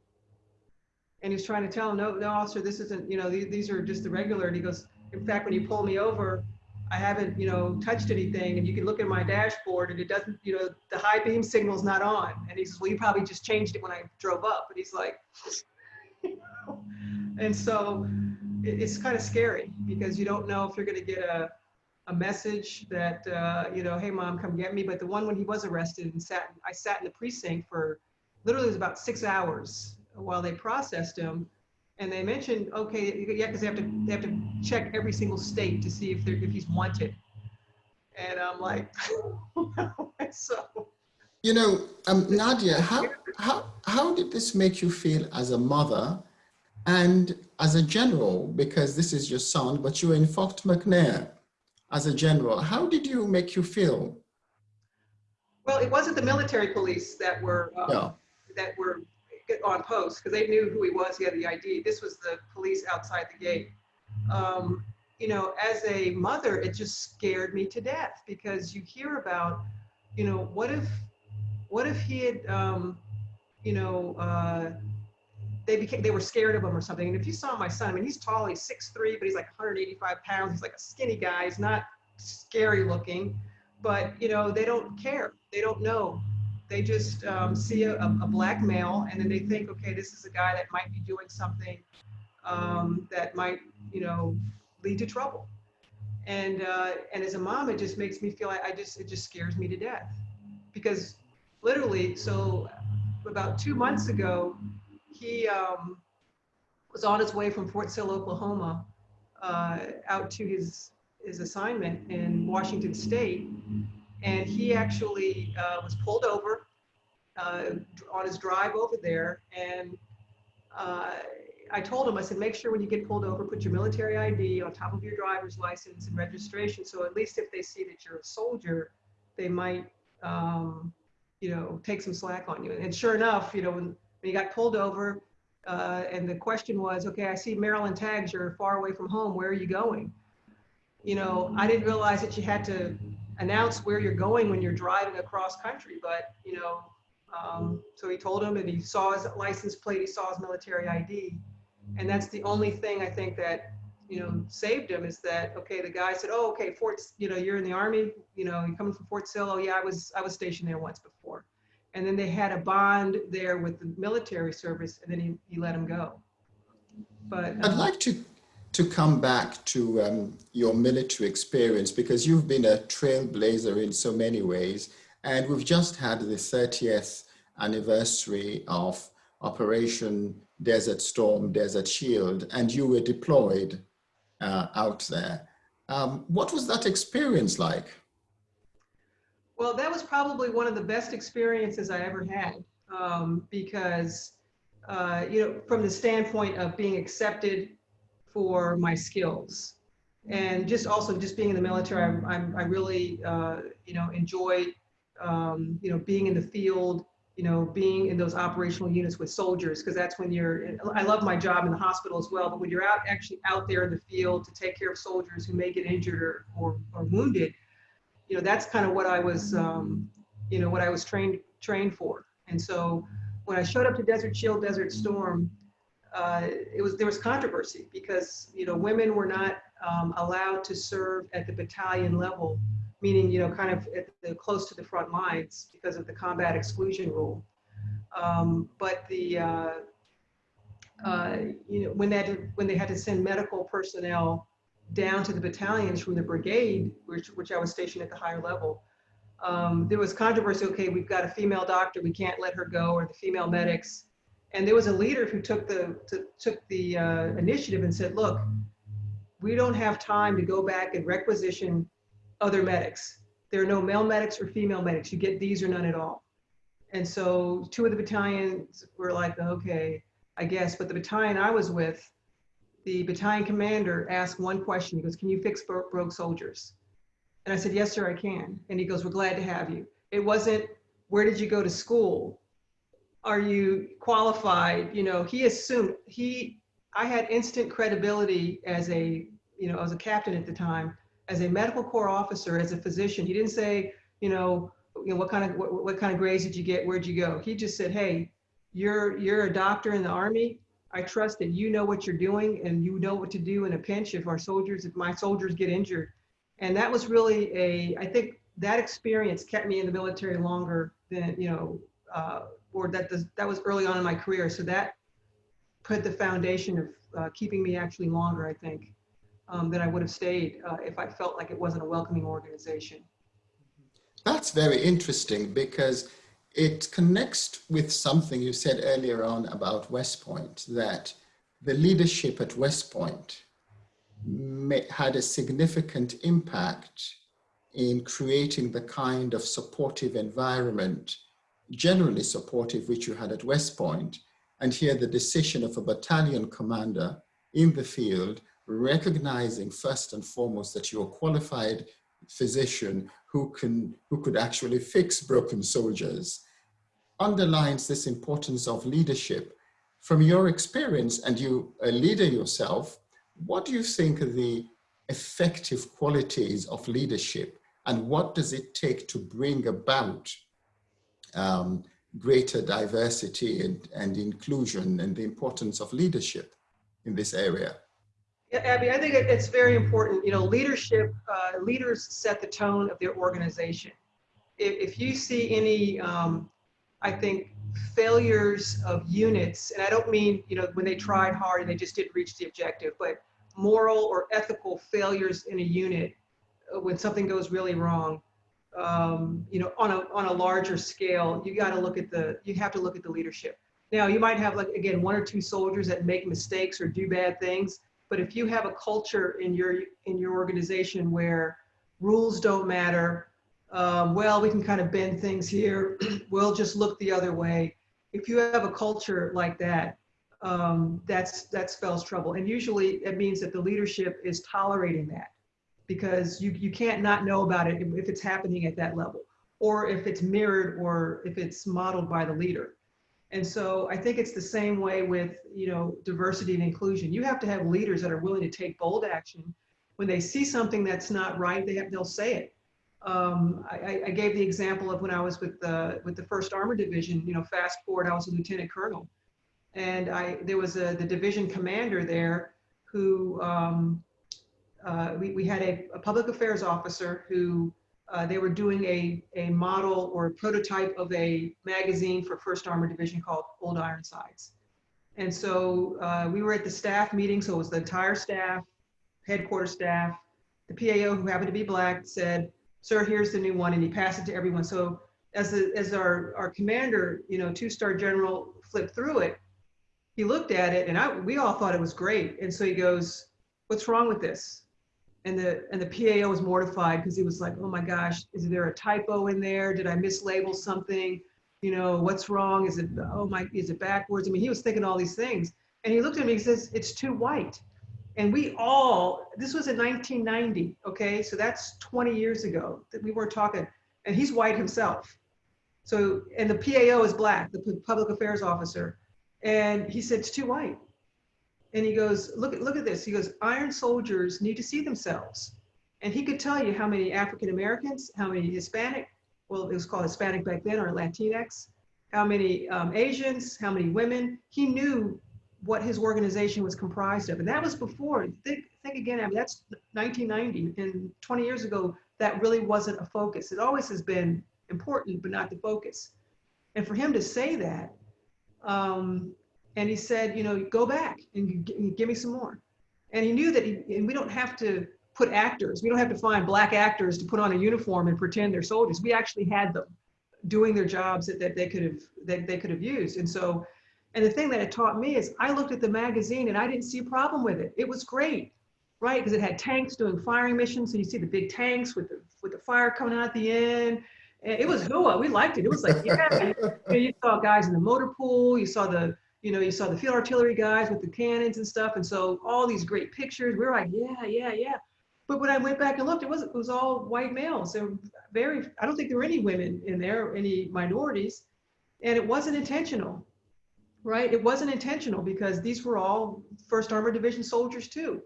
And he was trying to tell him, no, no, officer, this isn't, you know, these, these are just the regular. And he goes, in fact, when you pull me over, I haven't, you know, touched anything and you can look at my dashboard and it doesn't, you know, the high beam signal's not on. And he says, well, you probably just changed it when I drove up. And he's like, [LAUGHS] and so it's kind of scary because you don't know if you're going to get a, a message that, uh, you know, hey mom, come get me. But the one when he was arrested and sat, I sat in the precinct for literally it was about six hours while they processed him and they mentioned, okay, yeah, because they have to they have to check every single state to see if they're if he's wanted. And I'm like, [LAUGHS] so. You know, um, Nadja, how how how did this make you feel as a mother, and as a general? Because this is your son, but you were in Fort McNair as a general. How did you make you feel? Well, it wasn't the military police that were um, No. that were on post because they knew who he was. He had the ID. This was the police outside the gate. Um, you know, as a mother, it just scared me to death because you hear about, you know, what if, what if he had, um, you know, uh, they became, they were scared of him or something. And if you saw my son, I mean, he's tall, he's 6'3", but he's like 185 pounds. He's like a skinny guy. He's not scary looking, but you know, they don't care. They don't know they just um, see a, a, black male and then they think, okay, this is a guy that might be doing something um, that might, you know, lead to trouble. And uh, and as a mom, it just makes me feel like I just it just scares me to death because literally, so about two months ago, he um, was on his way from Fort Sill, Oklahoma, uh, out to his his assignment in Washington State, and he actually uh, was pulled over uh, on his drive over there. And uh, I told him, I said, make sure when you get pulled over, put your military ID on top of your driver's license and registration. So at least if they see that you're a soldier, they might, um, you know, take some slack on you. And sure enough, you know, when, he got pulled over, uh, and the question was, okay, I see Maryland tags, you're far away from home, where are you going? You know, I didn't realize that you had to announce where you're going when you're driving across country. But, you know, um, so he told him and he saw his license plate, he saw his military ID. And that's the only thing I think that, you know, saved him is that, okay, the guy said, oh, okay, Fort, you know, you're in the army, you know, you're coming from Fort Sill. Oh yeah, I was, I was stationed there once before. And then they had a bond there with the military service and then he, he let him go. But I'd um, like to, to come back to um, your military experience because you've been a trailblazer in so many ways. And we've just had the 30th anniversary of Operation Desert Storm, Desert Shield, and you were deployed uh, out there. Um, what was that experience like? Well, that was probably one of the best experiences I ever had um, because, uh, you know, from the standpoint of being accepted for my skills and just also just being in the military, I'm, I'm I really, uh, you know, enjoyed, um, you know, being in the field, you know, being in those operational units with soldiers because that's when you're, I love my job in the hospital as well, but when you're out actually out there in the field to take care of soldiers who may get injured or, or, or wounded, you know, that's kind of what I was, um, you know, what I was trained trained for. And so when I showed up to Desert Shield, Desert Storm, uh, it was there was controversy because you know women were not um, allowed to serve at the battalion level, meaning you know kind of at the, close to the front lines because of the combat exclusion rule. Um, but the uh, uh, you know when that when they had to send medical personnel down to the battalions from the brigade, which, which I was stationed at the higher level, um, there was controversy, okay, we've got a female doctor, we can't let her go, or the female medics. And there was a leader who took the, to, took the uh, initiative and said, look, we don't have time to go back and requisition other medics. There are no male medics or female medics. You get these or none at all. And so two of the battalions were like, okay, I guess. But the battalion I was with, the battalion commander asked one question. He goes, can you fix bro- broke soldiers? And I said, yes, sir, I can. And he goes, we're glad to have you. It wasn't, where did you go to school? Are you qualified? You know, he assumed he, I had instant credibility as a, you know, as a captain at the time, as a medical corps officer, as a physician. He didn't say, you know, you know, what kind of, what, what kind of grades did you get? Where'd you go? He just said, hey, you're, you're a doctor in the army. I trust that you know what you're doing and you know what to do in a pinch if our soldiers, if my soldiers get injured. And that was really a, I think that experience kept me in the military longer than, you know, uh, or that that was early on in my career. So that put the foundation of uh, keeping me actually longer, I think, um, than I would have stayed uh, if I felt like it wasn't a welcoming organization. That's very interesting because it connects with something you said earlier on about West Point, that the leadership at West Point may, had a significant impact in creating the kind of supportive environment, generally supportive, which you had at West Point. And here the decision of a battalion commander in the field, recognizing first and foremost that you're a qualified physician who can who could actually fix broken soldiers underlines this importance of leadership. From your experience and you a leader yourself what do you think are the effective qualities of leadership? And what does it take to bring about um, greater diversity and, and inclusion and the importance of leadership in this area Yeah, Abi, I think it's very important. You know, leadership, uh, leaders set the tone of their organization. If, if you see any, um, I think, failures of units, and I don't mean, you know, when they tried hard and they just didn't reach the objective, but moral or ethical failures in a unit, uh, when something goes really wrong, um, you know, on a, on a larger scale, you got to look at the, you have to look at the leadership. Now, you might have like, again, one or two soldiers that make mistakes or do bad things, but if you have a culture in your in your organization where rules don't matter, um, well, we can kind of bend things here. [CLEARS THROAT] we'll just look the other way. If you have a culture like that, um, that's that spells trouble. And usually, it means that the leadership is tolerating that because you you can't not know about it if it's happening at that level, or if it's mirrored, or if it's modeled by the leader. And so I think it's the same way with, you know, diversity and inclusion. You have to have leaders that are willing to take bold action. When they see something that's not right, they have, they'll say it. Um, I, I gave the example of when I was with the, with the first armor division, you know, fast forward, I was a lieutenant colonel. And I, there was a, the division commander there who, um, uh, we, we had a, a public affairs officer who uh, they were doing a, a model or a prototype of a magazine for First Armored Division called Old Ironsides. And so uh, we were at the staff meeting, so it was the entire staff, headquarters staff. The PAO, who happened to be black, said, "Sir, here's the new one," and he passed it to everyone. So as a, as our our commander, you know, two-star general, flipped through it, he looked at it, and I we all thought it was great. And so he goes, "What's wrong with this?" And the and the PAO was mortified because he was like, "Oh my gosh, is there a typo in there? Did I mislabel something?" you know, what's wrong? Is it, oh my, is it backwards? I mean, he was thinking all these things. And he looked at me, he says, it's too white. And we all, this was in 1990, okay? So that's 20 years ago that we were talking, and he's white himself. So, and the PAO is black, the public affairs officer. And he said, it's too white. And he goes, look at, look at this. He goes, iron soldiers need to see themselves. And he could tell you how many African Americans, how many Hispanic, well, it was called Hispanic back then or Latinx, how many um, Asians, how many women. He knew what his organization was comprised of. And that was before, think, think again, I mean, that's 1990 and 20 years ago, that really wasn't a focus. It always has been important, but not the focus. And for him to say that, um, and he said, you know, go back and give me some more. And he knew that, he, and we don't have to put actors. We don't have to find black actors to put on a uniform and pretend they're soldiers. We actually had them doing their jobs that, that they could have that they could have used. And so, and the thing that it taught me is I looked at the magazine and I didn't see a problem with it. It was great, right? Because it had tanks doing firing missions. So you see the big tanks with the with the fire coming out at the end. And it was hua. We liked it. It was like, yeah. you, know, you saw guys in the motor pool. You saw the you know, you saw the field artillery guys with the cannons and stuff. And so all these great pictures, we were like, yeah, yeah, yeah. But when I went back and looked, it was it was all white males. There were very I don't think there were any women in there, any minorities, and it wasn't intentional, right? It wasn't intentional because these were all First Armored Division soldiers too,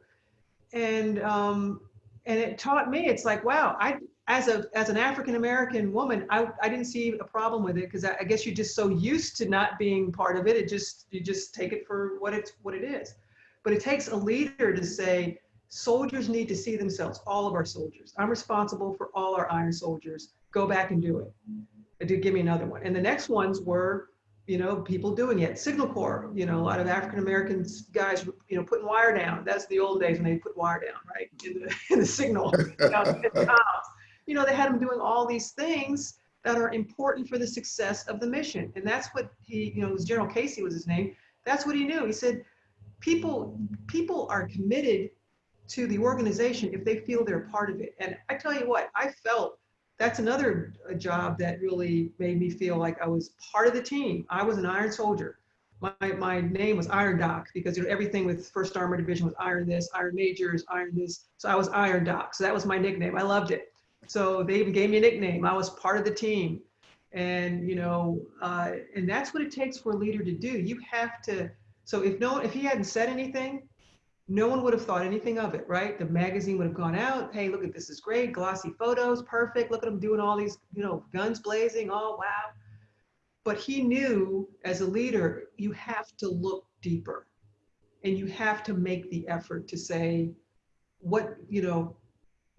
and um, and it taught me it's like wow I as a as an African American woman I I didn't see a problem with it because I, I guess you're just so used to not being part of it it just you just take it for what it's what it is, but it takes a leader to say soldiers need to see themselves, all of our soldiers. I'm responsible for all our iron soldiers. Go back and do it. Do give me another one. And the next ones were, you know, people doing it. Signal Corps, you know, a lot of African Americans guys, you know, putting wire down. That's the old days when they put wire down, right? In the, [LAUGHS] in the signal. [LAUGHS] you know, they had them doing all these things that are important for the success of the mission. And that's what he, you know, was General Casey was his name. That's what he knew. He said, people, people are committed to the organization if they feel they're part of it. And I tell you what, I felt that's another job that really made me feel like I was part of the team. I was an Iron Soldier. My, my name was Iron Doc because you know, everything with First Armored Division was Iron this, Iron Majors, Iron this. So I was Iron Doc. So that was my nickname. I loved it. So they even gave me a nickname. I was part of the team. And, you know, uh, and that's what it takes for a leader to do. You have to, so if no, if he hadn't said anything, no one would have thought anything of it, right? The magazine would have gone out. Hey, look at this is great. Glossy photos, perfect. Look at them doing all these, you know, guns blazing. Oh, wow. But he knew as a leader, you have to look deeper and you have to make the effort to say, what, you know,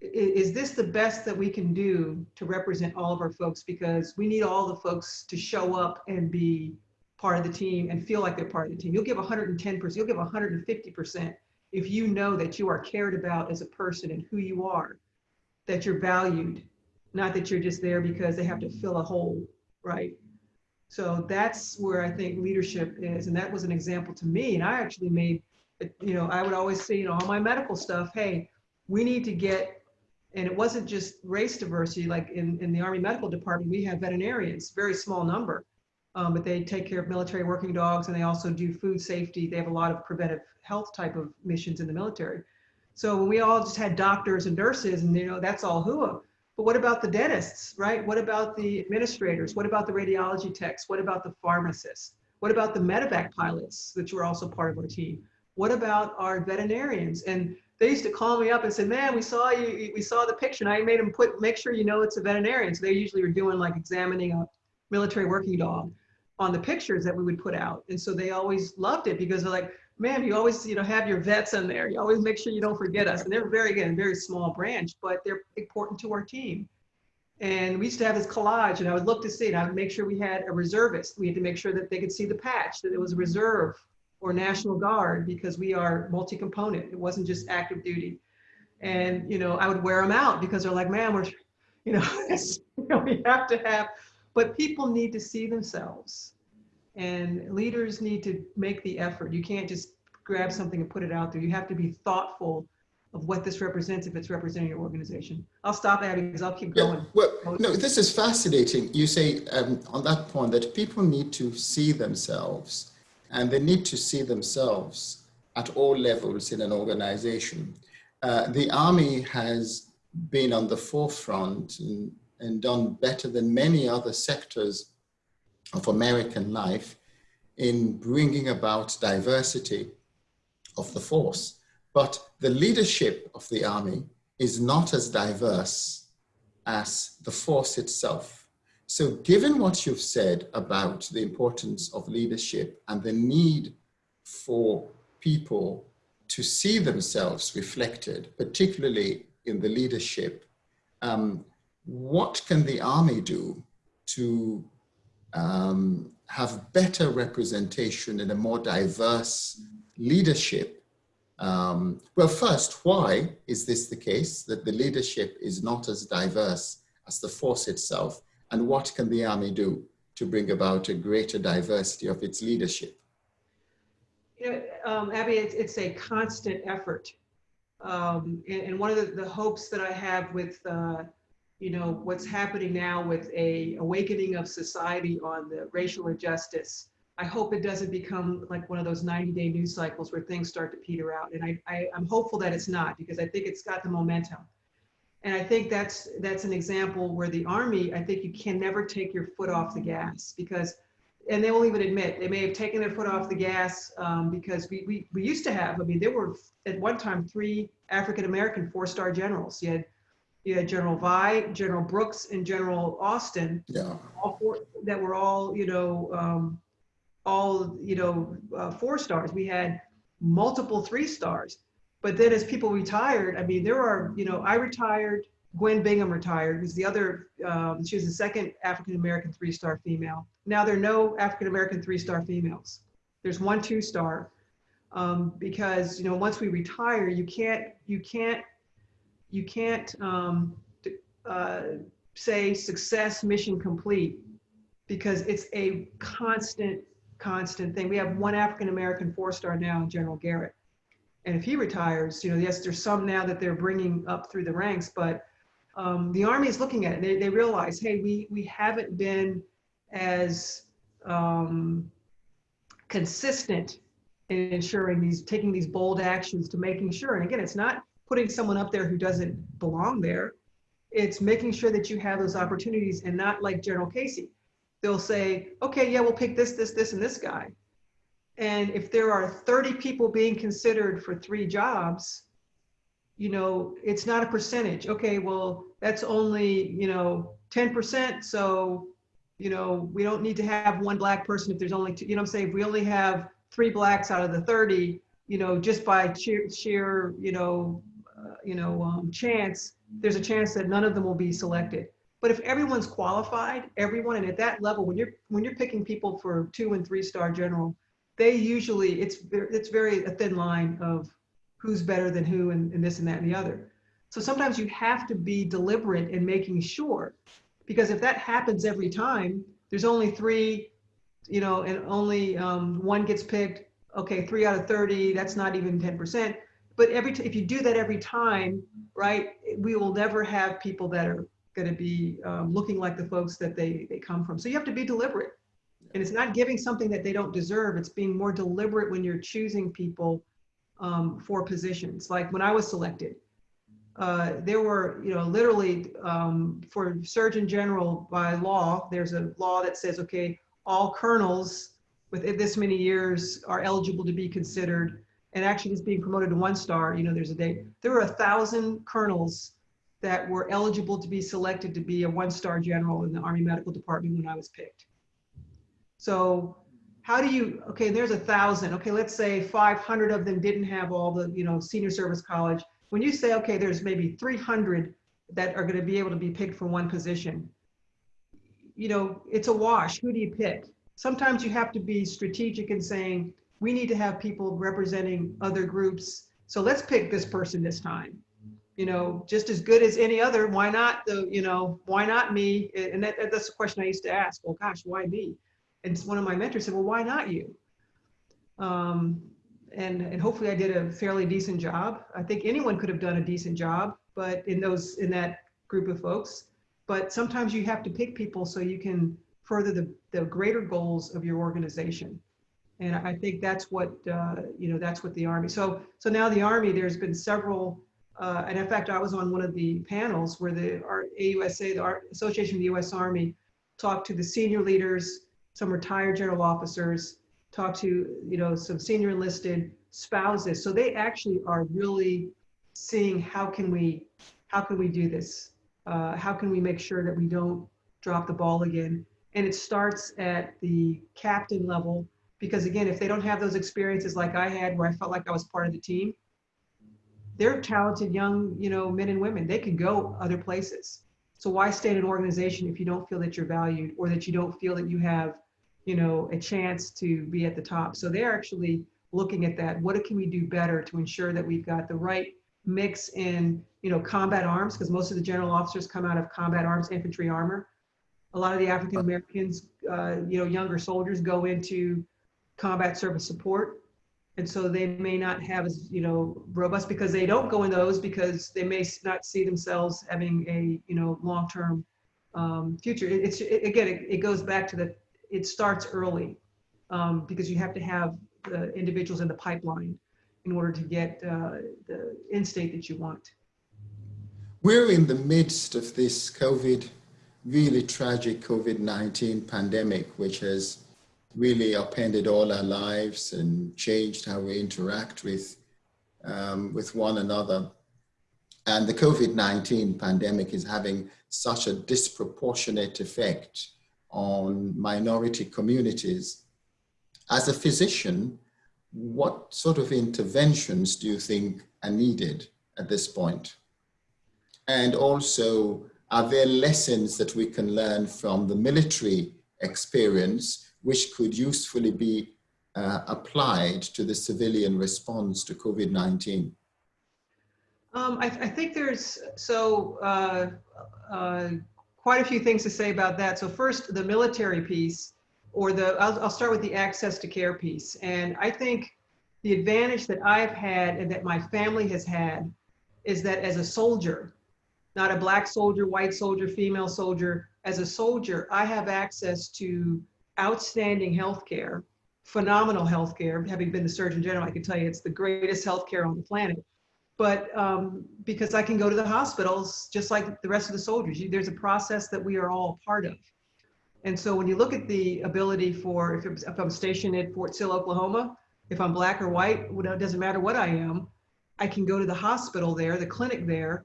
is this the best that we can do to represent all of our folks? Because we need all the folks to show up and be part of the team and feel like they're part of the team. You'll give 110%, you'll give 150% if you know that you are cared about as a person and who you are, that you're valued, not that you're just there because they have to fill a hole, right? So that's where I think leadership is. And that was an example to me. And I actually made, you know, I would always say, you know, all my medical stuff, hey, we need to get, and it wasn't just race diversity, like in, in the Army Medical Department, we have veterinarians, very small number um, but they take care of military working dogs and they also do food safety. They have a lot of preventive health type of missions in the military. So when we all just had doctors and nurses and you know, that's all HUA. But what about the dentists, right? What about the administrators? What about the radiology techs? What about the pharmacists? What about the medevac pilots that were also part of our team? What about our veterinarians? And they used to call me up and say, man, we saw you, we saw the picture and I made them put, make sure you know it's a veterinarian. So they usually were doing like examining a military working dog on the pictures that we would put out. And so they always loved it because they're like, man, you always, you know, have your vets in there. You always make sure you don't forget us. And they're very, again, very small branch, but they're important to our team. And we used to have this collage and I would look to see and I would make sure we had a reservist. We had to make sure that they could see the patch, that it was a reserve or National Guard because we are multi-component. It wasn't just active duty. And, you know, I would wear them out because they're like, man, we're, [LAUGHS] you know, we have to have, but people need to see themselves and leaders need to make the effort. You can't just grab something and put it out there. You have to be thoughtful of what this represents if it's representing your organization. I'll stop Abi because I'll keep going. Yeah, well, no, this is fascinating. You say um, on that point that people need to see themselves and they need to see themselves at all levels in an organization. Uh, the army has been on the forefront and, and done better than many other sectors of American life in bringing about diversity of the force. But the leadership of the army is not as diverse as the force itself. So given what you've said about the importance of leadership and the need for people to see themselves reflected, particularly in the leadership, um, what can the army do to um, have better representation in a more diverse leadership um, well, first, why is this the case, that the leadership is not as diverse as the force itself? And what can the army do to bring about a greater diversity of its leadership? You know, um, Abi, it's, it's, a constant effort. Um, and, and, one of the, the, hopes that I have with, uh, you know, what's happening now with a awakening of society on the racial injustice I hope it doesn't become like one of those 90 day news cycles where things start to peter out. And I, I, am hopeful that it's not because I think it's got the momentum. And I think that's that's an example where the army, I think you can never take your foot off the gas because, and they won't even admit they may have taken their foot off the gas um, because we, we we used to have. I mean, there were at one time three African American four star generals. You had you had General Via, General Brooks, and General Austin. Yeah. All four that were all you know. Um, all, you know, uh, four stars. We had multiple three stars. But then as people retired, I mean, there are, you know, I retired, Gwen Bingham retired, who's the other, um, she was the second African-American three-star female. Now there are no African-American three-star females. There's one two-star um, because, you know, once we retire, you can't, you can't, you can't um, uh, say success mission complete because it's a constant constant thing. We have one African American four star now, General Garrett. And if he retires, you know, yes, there's some now that they're bringing up through the ranks, but um, the Army is looking at it. They, they realize, hey, we, we haven't been as um, consistent in ensuring these, taking these bold actions to making sure. And again, it's not putting someone up there who doesn't belong there. It's making sure that you have those opportunities and not like General Casey they'll say, okay, yeah, we'll pick this, this, this, and this guy. And if there are 30 people being considered for three jobs, you know, it's not a percentage. Okay, well, that's only, you know, 10%. So, you know, we don't need to have one black person if there's only two, you know I'm saying? If we only have three blacks out of the 30, you know, just by sheer, sheer you know, uh, you know, um, chance, there's a chance that none of them will be selected. But if everyone's qualified, everyone, and at that level, when you're when you're picking people for two and three star general, they usually it's it's very a thin line of who's better than who and, and this and that and the other. So sometimes you have to be deliberate in making sure, because if that happens every time, there's only three, you know, and only um, one gets picked. Okay, three out of 30, that's not even 10%. But every if you do that every time, right, we will never have people that are going to be um, looking like the folks that they, they come from. So you have to be deliberate. And it's not giving something that they don't deserve. It's being more deliberate when you're choosing people um, for positions. Like when I was selected, uh, there were, you know, literally um, for Surgeon General by law, there's a law that says, okay, all colonels with this many years are eligible to be considered. And actually, being promoted to one star. You know, there's a date. There were a thousand colonels that were eligible to be selected to be a one-star general in the Army Medical Department when I was picked. So how do you, okay, there's a thousand, okay, let's say 500 of them didn't have all the, you know, senior service college. When you say, okay, there's maybe 300 that are going to be able to be picked for one position, you know, it's a wash. Who do you pick? Sometimes you have to be strategic in saying, we need to have people representing other groups. So let's pick this person this time. You know, just as good as any other. Why not the, you know, why not me? And that, that's the question I used to ask. Well, gosh, why me? One of my mentors said, well, why not you? Um, and, and hopefully I did a fairly decent job. I think anyone could have done a decent job, but in those, in that group of folks, but sometimes you have to pick people so you can further the, the greater goals of your organization. And I think that's what, uh, you know, that's what the Army, so, so now the Army, there's been several, uh, and in fact, I was on one of the panels where the our AUSA, the Association of the U.S. Army, talked to the senior leaders, some retired general officers, talk to, you know, some senior enlisted spouses. So they actually are really seeing how can we, how can we do this? Uh, how can we make sure that we don't drop the ball again? And it starts at the captain level, because again, if they don't have those experiences like I had, where I felt like I was part of the team, they're talented young, you know, men and women. They can go other places. So why stay in an organization if you don't feel that you're valued or that you don't feel that you have, you know, a chance to be at the top? So they're actually looking at that. What can we do better to ensure that we've got the right mix in, you know, combat arms, because most of the general officers come out of combat arms, infantry armor. A lot of the African Americans, uh, you know, younger soldiers go into combat service support. And so they may not have as, you know, robust because they don't go in those because they may not see themselves having a, you know, long-term um, future. It, it's, it, again, it, it, goes back to the, it starts early um, because you have to have the individuals in the pipeline in order to get uh, the end state that you want. We're in the midst of this COVID, really tragic COVID-19 pandemic, which has really upended all our lives and changed how we interact with, um, with one another. And the COVID-19 pandemic is having such a disproportionate effect on minority communities. As a physician, what sort of interventions do you think are needed at this point? And also, are there lessons that we can learn from the military experience which could usefully be uh, applied to the civilian response to COVID-19? Um, I, I, think there's, so uh, uh, quite a few things to say about that. So first, the military piece, or the, I'll, I'll start with the access to care piece. And I think the advantage that I've had and that my family has had is that as a soldier, not a black soldier, white soldier, female soldier, as a soldier, I have access to outstanding healthcare, phenomenal healthcare. Having been the Surgeon General, I can tell you it's the greatest healthcare on the planet. But um, because I can go to the hospitals just like the rest of the soldiers, there's a process that we are all part of. And so when you look at the ability for, if, if I'm stationed at Fort Sill, Oklahoma, if I'm black or white, it doesn't matter what I am, I can go to the hospital there, the clinic there,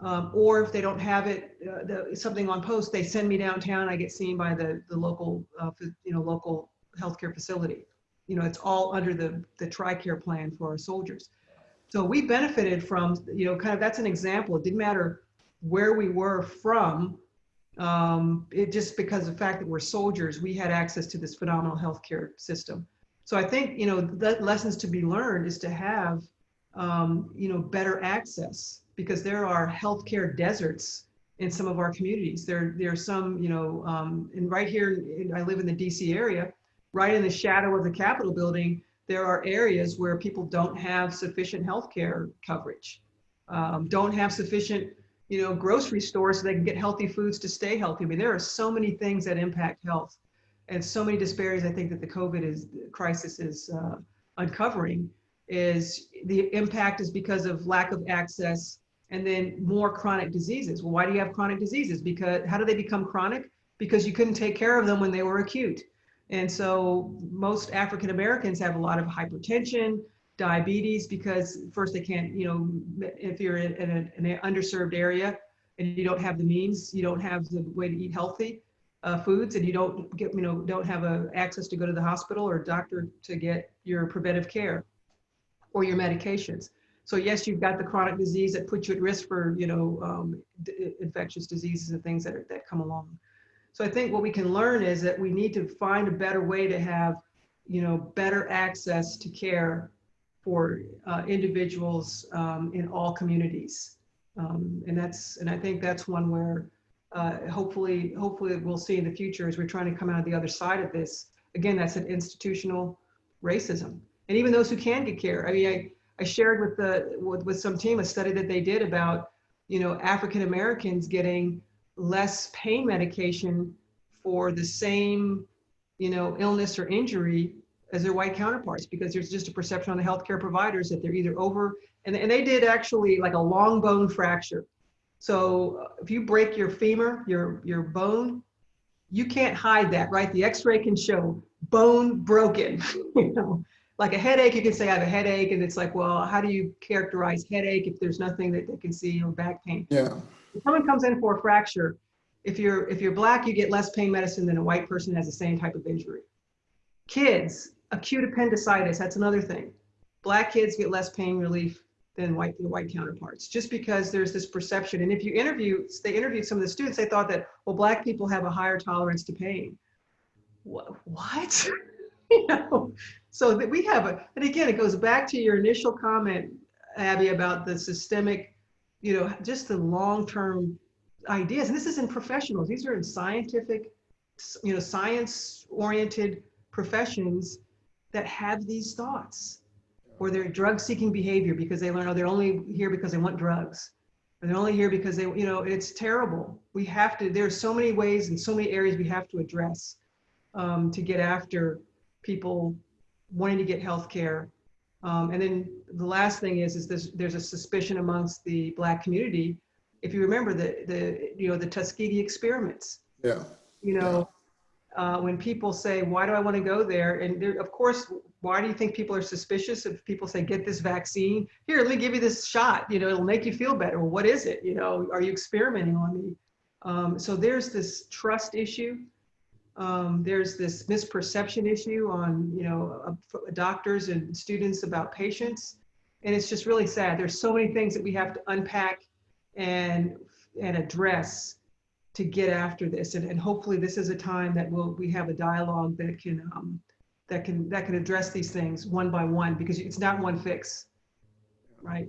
um, or if they don't have it, uh, the, something on post, they send me downtown. I get seen by the the local, uh, you know, local healthcare facility. You know, it's all under the the TRICARE plan for our soldiers. So we benefited from, you know, kind of that's an example. It didn't matter where we were from. Um, it just because of the fact that we're soldiers, we had access to this phenomenal healthcare system. So I think, you know, the lessons to be learned is to have, um, you know, better access because there are healthcare deserts in some of our communities. There, there are some, you know, um, and right here, I live in the DC area, right in the shadow of the Capitol building, there are areas where people don't have sufficient healthcare coverage, um, don't have sufficient, you know, grocery stores so they can get healthy foods to stay healthy. I mean, there are so many things that impact health and so many disparities I think that the COVID is, crisis is uh, uncovering is the impact is because of lack of access and then more chronic diseases. Well, why do you have chronic diseases? Because how do they become chronic? Because you couldn't take care of them when they were acute. And so most African Americans have a lot of hypertension, diabetes, because first they can't, you know, if you're in, in, a, in an underserved area and you don't have the means, you don't have the way to eat healthy, uh, foods and you don't get, you know, don't have a access to go to the hospital or doctor to get your preventive care or your medications. So yes, you've got the chronic disease that puts you at risk for, you know, um, infectious diseases and things that, are, that come along. So I think what we can learn is that we need to find a better way to have, you know, better access to care for uh, individuals um, in all communities. Um, and that's, and I think that's one where uh, hopefully, hopefully we'll see in the future as we're trying to come out of the other side of this. Again, that's an institutional racism. And even those who can get care. I mean, I, I shared with the with, with some team a study that they did about, you know, African Americans getting less pain medication for the same, you know, illness or injury as their white counterparts because there's just a perception on the healthcare providers that they're either over and, and they did actually like a long bone fracture. So if you break your femur, your your bone, you can't hide that, right? The X-ray can show bone broken. [LAUGHS] you know, like a headache, you can say I have a headache, and it's like, well, how do you characterize headache if there's nothing that they can see or back pain? Yeah. If someone comes in for a fracture, if you're if you're black, you get less pain medicine than a white person has the same type of injury. Kids, acute appendicitis, that's another thing. Black kids get less pain relief than white white counterparts, just because there's this perception. And if you interview, they interviewed some of the students, they thought that well, black people have a higher tolerance to pain. What? what? [LAUGHS] you know, so that we have a, and again, it goes back to your initial comment, Abi, about the systemic, you know, just the long-term ideas. And this is in professionals. These are in scientific, you know, science-oriented professions that have these thoughts or their drug seeking behavior because they learn, oh, they're only here because they want drugs. Or they're only here because they, you know, it's terrible. We have to, there's so many ways and so many areas we have to address um, to get after people wanting to get health care. Um, and then the last thing is, is this, there's a suspicion amongst the black community. If you remember the, the you know, the Tuskegee experiments. Yeah. You know, uh, when people say, why do I want to go there? And there, of course, why do you think people are suspicious if people say, get this vaccine? Here, let me give you this shot. You know, it'll make you feel better. Well, what is it? You know, are you experimenting on me? Um, so there's this trust issue. Um, there's this misperception issue on, you know, uh, doctors and students about patients. And it's just really sad. There's so many things that we have to unpack and, and address to get after this. And, and hopefully this is a time that we'll, we have a dialogue that can, um, that can, that can address these things one by one because it's not one fix, right?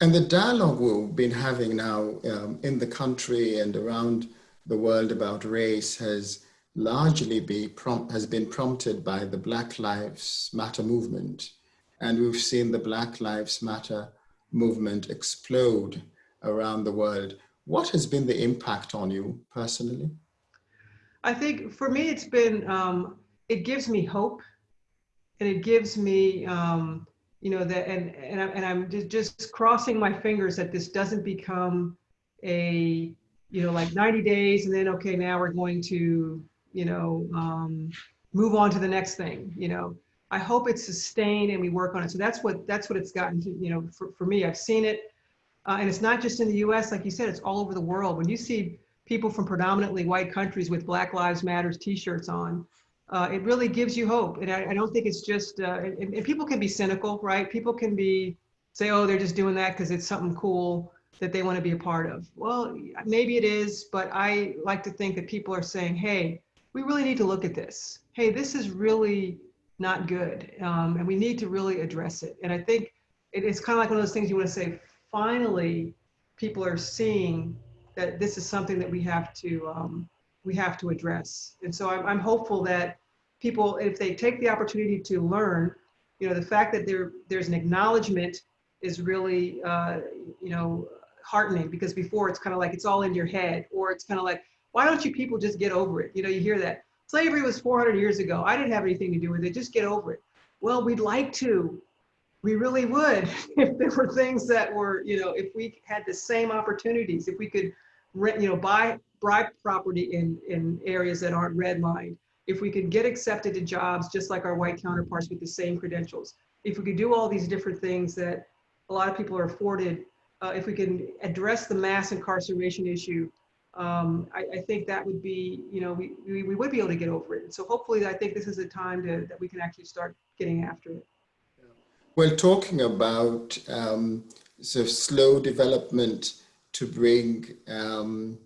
And the dialogue we've been having now um, in the country and around the world about race has largely be prompt, has been prompted by the Black Lives Matter movement. And we've seen the Black Lives Matter movement explode around the world. What has been the impact on you personally? I think for me, it's been, um, it gives me hope and it gives me, um, you know, that, and, and, I, and I'm just, just crossing my fingers that this doesn't become a, you know, like 90 days and then, okay, now we're going to you know, um, move on to the next thing, you know. I hope it's sustained and we work on it. So that's what that's what it's gotten to, you know, for, for me. I've seen it, uh, and it's not just in the US, like you said, it's all over the world. When you see people from predominantly white countries with Black Lives Matters t-shirts on, uh, it really gives you hope. And I, I don't think it's just, uh, and, and, people can be cynical, right? People can be, say, oh, they're just doing that because it's something cool that they want to be a part of. Well, maybe it is, but I like to think that people are saying, hey, we really need to look at this. Hey, this is really not good. Um, and we need to really address it. And I think it, it's kind of like one of those things you want to say, finally, people are seeing that this is something that we have to, um, we have to address. And so I'm, I'm hopeful that people, if they take the opportunity to learn, you know, the fact that there, there's an acknowledgement is really, uh, you know, heartening because before it's kind of like it's all in your head or it's kind of like why don't you people just get over it? You know, you hear that. Slavery was 400 years ago. I didn't have anything to do with it. Just get over it. Well, we'd like to. We really would [LAUGHS] if there were things that were, you know, if we had the same opportunities, if we could, rent, you know, buy buy property in in areas that aren't redlined, if we could get accepted to jobs just like our white counterparts with the same credentials, if we could do all these different things that a lot of people are afforded, uh, if we can address the mass incarceration issue, um, I, I, think that would be, you know, we, we, we, would be able to get over it. So hopefully I think this is a time to, that we can actually start getting after it. Well, talking about um, sort of slow development to bring um,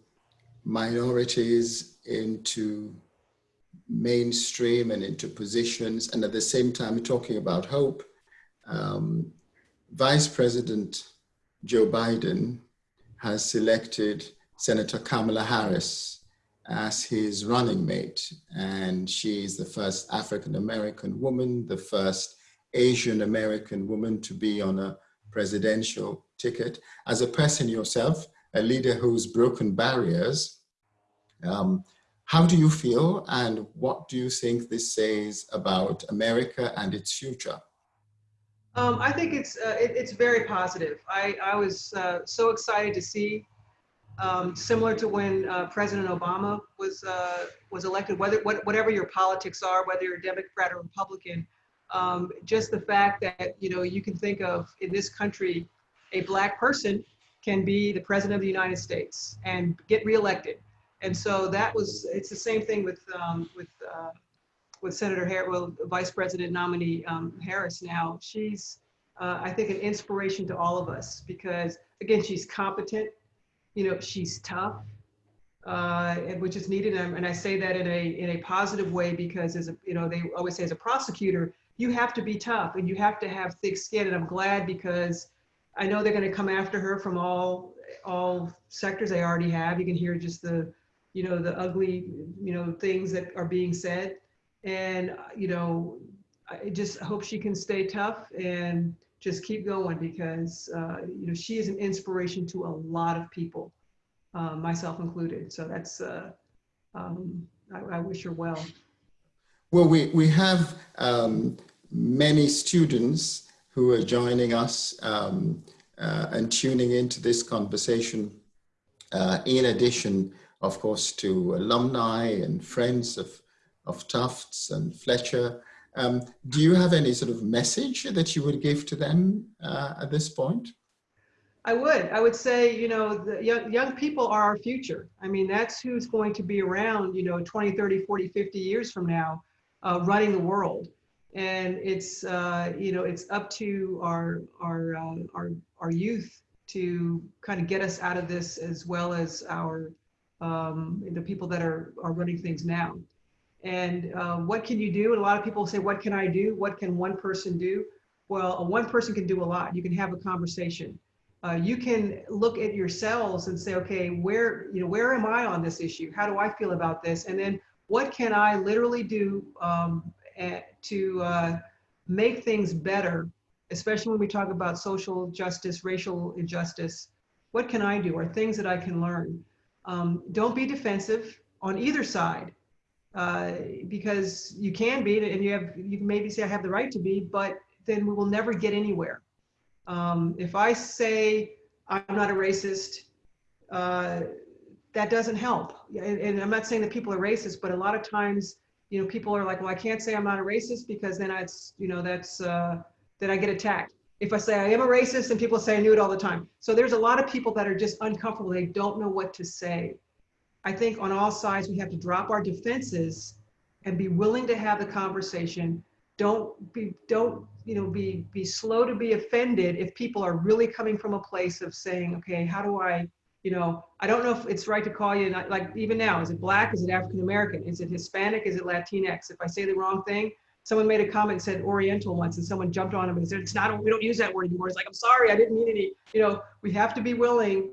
minorities into mainstream and into positions, and at the same time talking about hope, um, Vice President Joe Biden has selected Senator Kamala Harris as his running mate. And she is the first African American woman, the first Asian American woman to be on a presidential ticket. As a person yourself, a leader who's broken barriers, um, how do you feel and what do you think this says about America and its future? Um, I think it's uh, it, it's very positive. I, I was uh, so excited to see, um, similar to when uh, President Obama was uh, was elected. Whether what, whatever your politics are, whether you're Democrat or Republican, um, just the fact that you know you can think of in this country, a black person can be the president of the United States and get reelected. And so that was it's the same thing with um, with uh, with Senator Harris, well, Vice President nominee um, Harris now, she's, uh, I think, an inspiration to all of us because, again, she's competent, you know, she's tough, uh, which is needed. And, and I say that in a in a positive way because, as a, you know, they always say as a prosecutor, you have to be tough and you have to have thick skin. And I'm glad because I know they're going to come after her from all all sectors. They already have. You can hear just the, you know, the ugly, you know, things that are being said and you know i just hope she can stay tough and just keep going because uh, you know she is an inspiration to a lot of people uh, myself included so that's uh, um, I, I, wish her well well we we have um, many students who are joining us um, uh, and tuning into this conversation uh, in addition of course to alumni and friends of of Tufts and Fletcher. Um, do you have any sort of message that you would give to them uh, at this point? I would. I would say, you know, the young, young people are our future. I mean, that's who's going to be around, you know, 20, 30, 40, 50 years from now, uh, running the world. And it's, uh, you know, it's up to our, our, uh, our, our youth to kind of get us out of this as well as our, um, the people that are, are running things now. And uh, what can you do? And a lot of people say, what can I do? What can one person do? Well, a one person can do a lot. You can have a conversation. Uh, you can look at yourselves and say, okay, where, you know, where am I on this issue? How do I feel about this? And then what can I literally do um, to uh, make things better, especially when we talk about social justice, racial injustice? What can I do? Or things that I can learn? Um, don't be defensive on either side uh, because you can be, and you have, you maybe say I have the right to be, but then we will never get anywhere. Um, if I say I'm not a racist, uh, that doesn't help. And, and, I'm not saying that people are racist, but a lot of times, you know, people are like, well, I can't say I'm not a racist because then it's, you know, that's, uh, then I get attacked. If I say I am a racist and people say I knew it all the time. So there's a lot of people that are just uncomfortable. They don't know what to say. I think on all sides, we have to drop our defenses and be willing to have the conversation. Don't be, don't, you know, be, be slow to be offended if people are really coming from a place of saying, okay, how do I, you know, I don't know if it's right to call you, like even now, is it black? Is it African American? Is it Hispanic? Is it Latinx? If I say the wrong thing, someone made a comment said Oriental once, and someone jumped on him and said, "It's not. We don't use that word anymore." It's like, "I'm sorry, I didn't mean any." You know, we have to be willing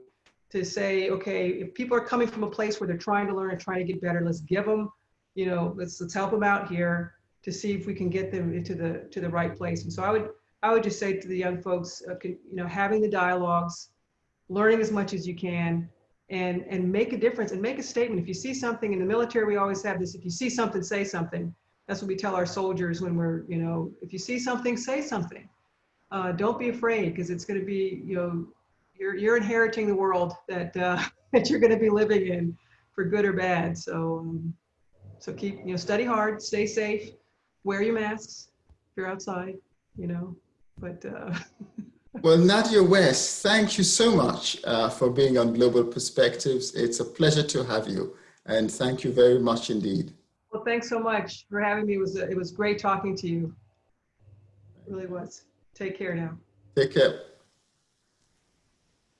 to say, okay, if people are coming from a place where they're trying to learn and trying to get better, let's give them, you know, let's let's help them out here to see if we can get them into the to the right place. And so I would I would just say to the young folks, uh, you know, having the dialogues, learning as much as you can, and and make a difference and make a statement. If you see something in the military, we always have this: if you see something, say something. That's what we tell our soldiers when we're, you know, if you see something, say something. Uh, don't be afraid because it's going to be, you know, you're you're inheriting the world that uh, [LAUGHS] that you're going to be living in, for good or bad. So um, so keep you know study hard, stay safe, wear your masks if you're outside. You know, but. Uh, [LAUGHS] well, Nadja West, thank you so much uh, for being on Global Perspectives. It's a pleasure to have you, and thank you very much indeed. Well, thanks so much for having me. It was it was great talking to you. It really was. Take care now. Take care.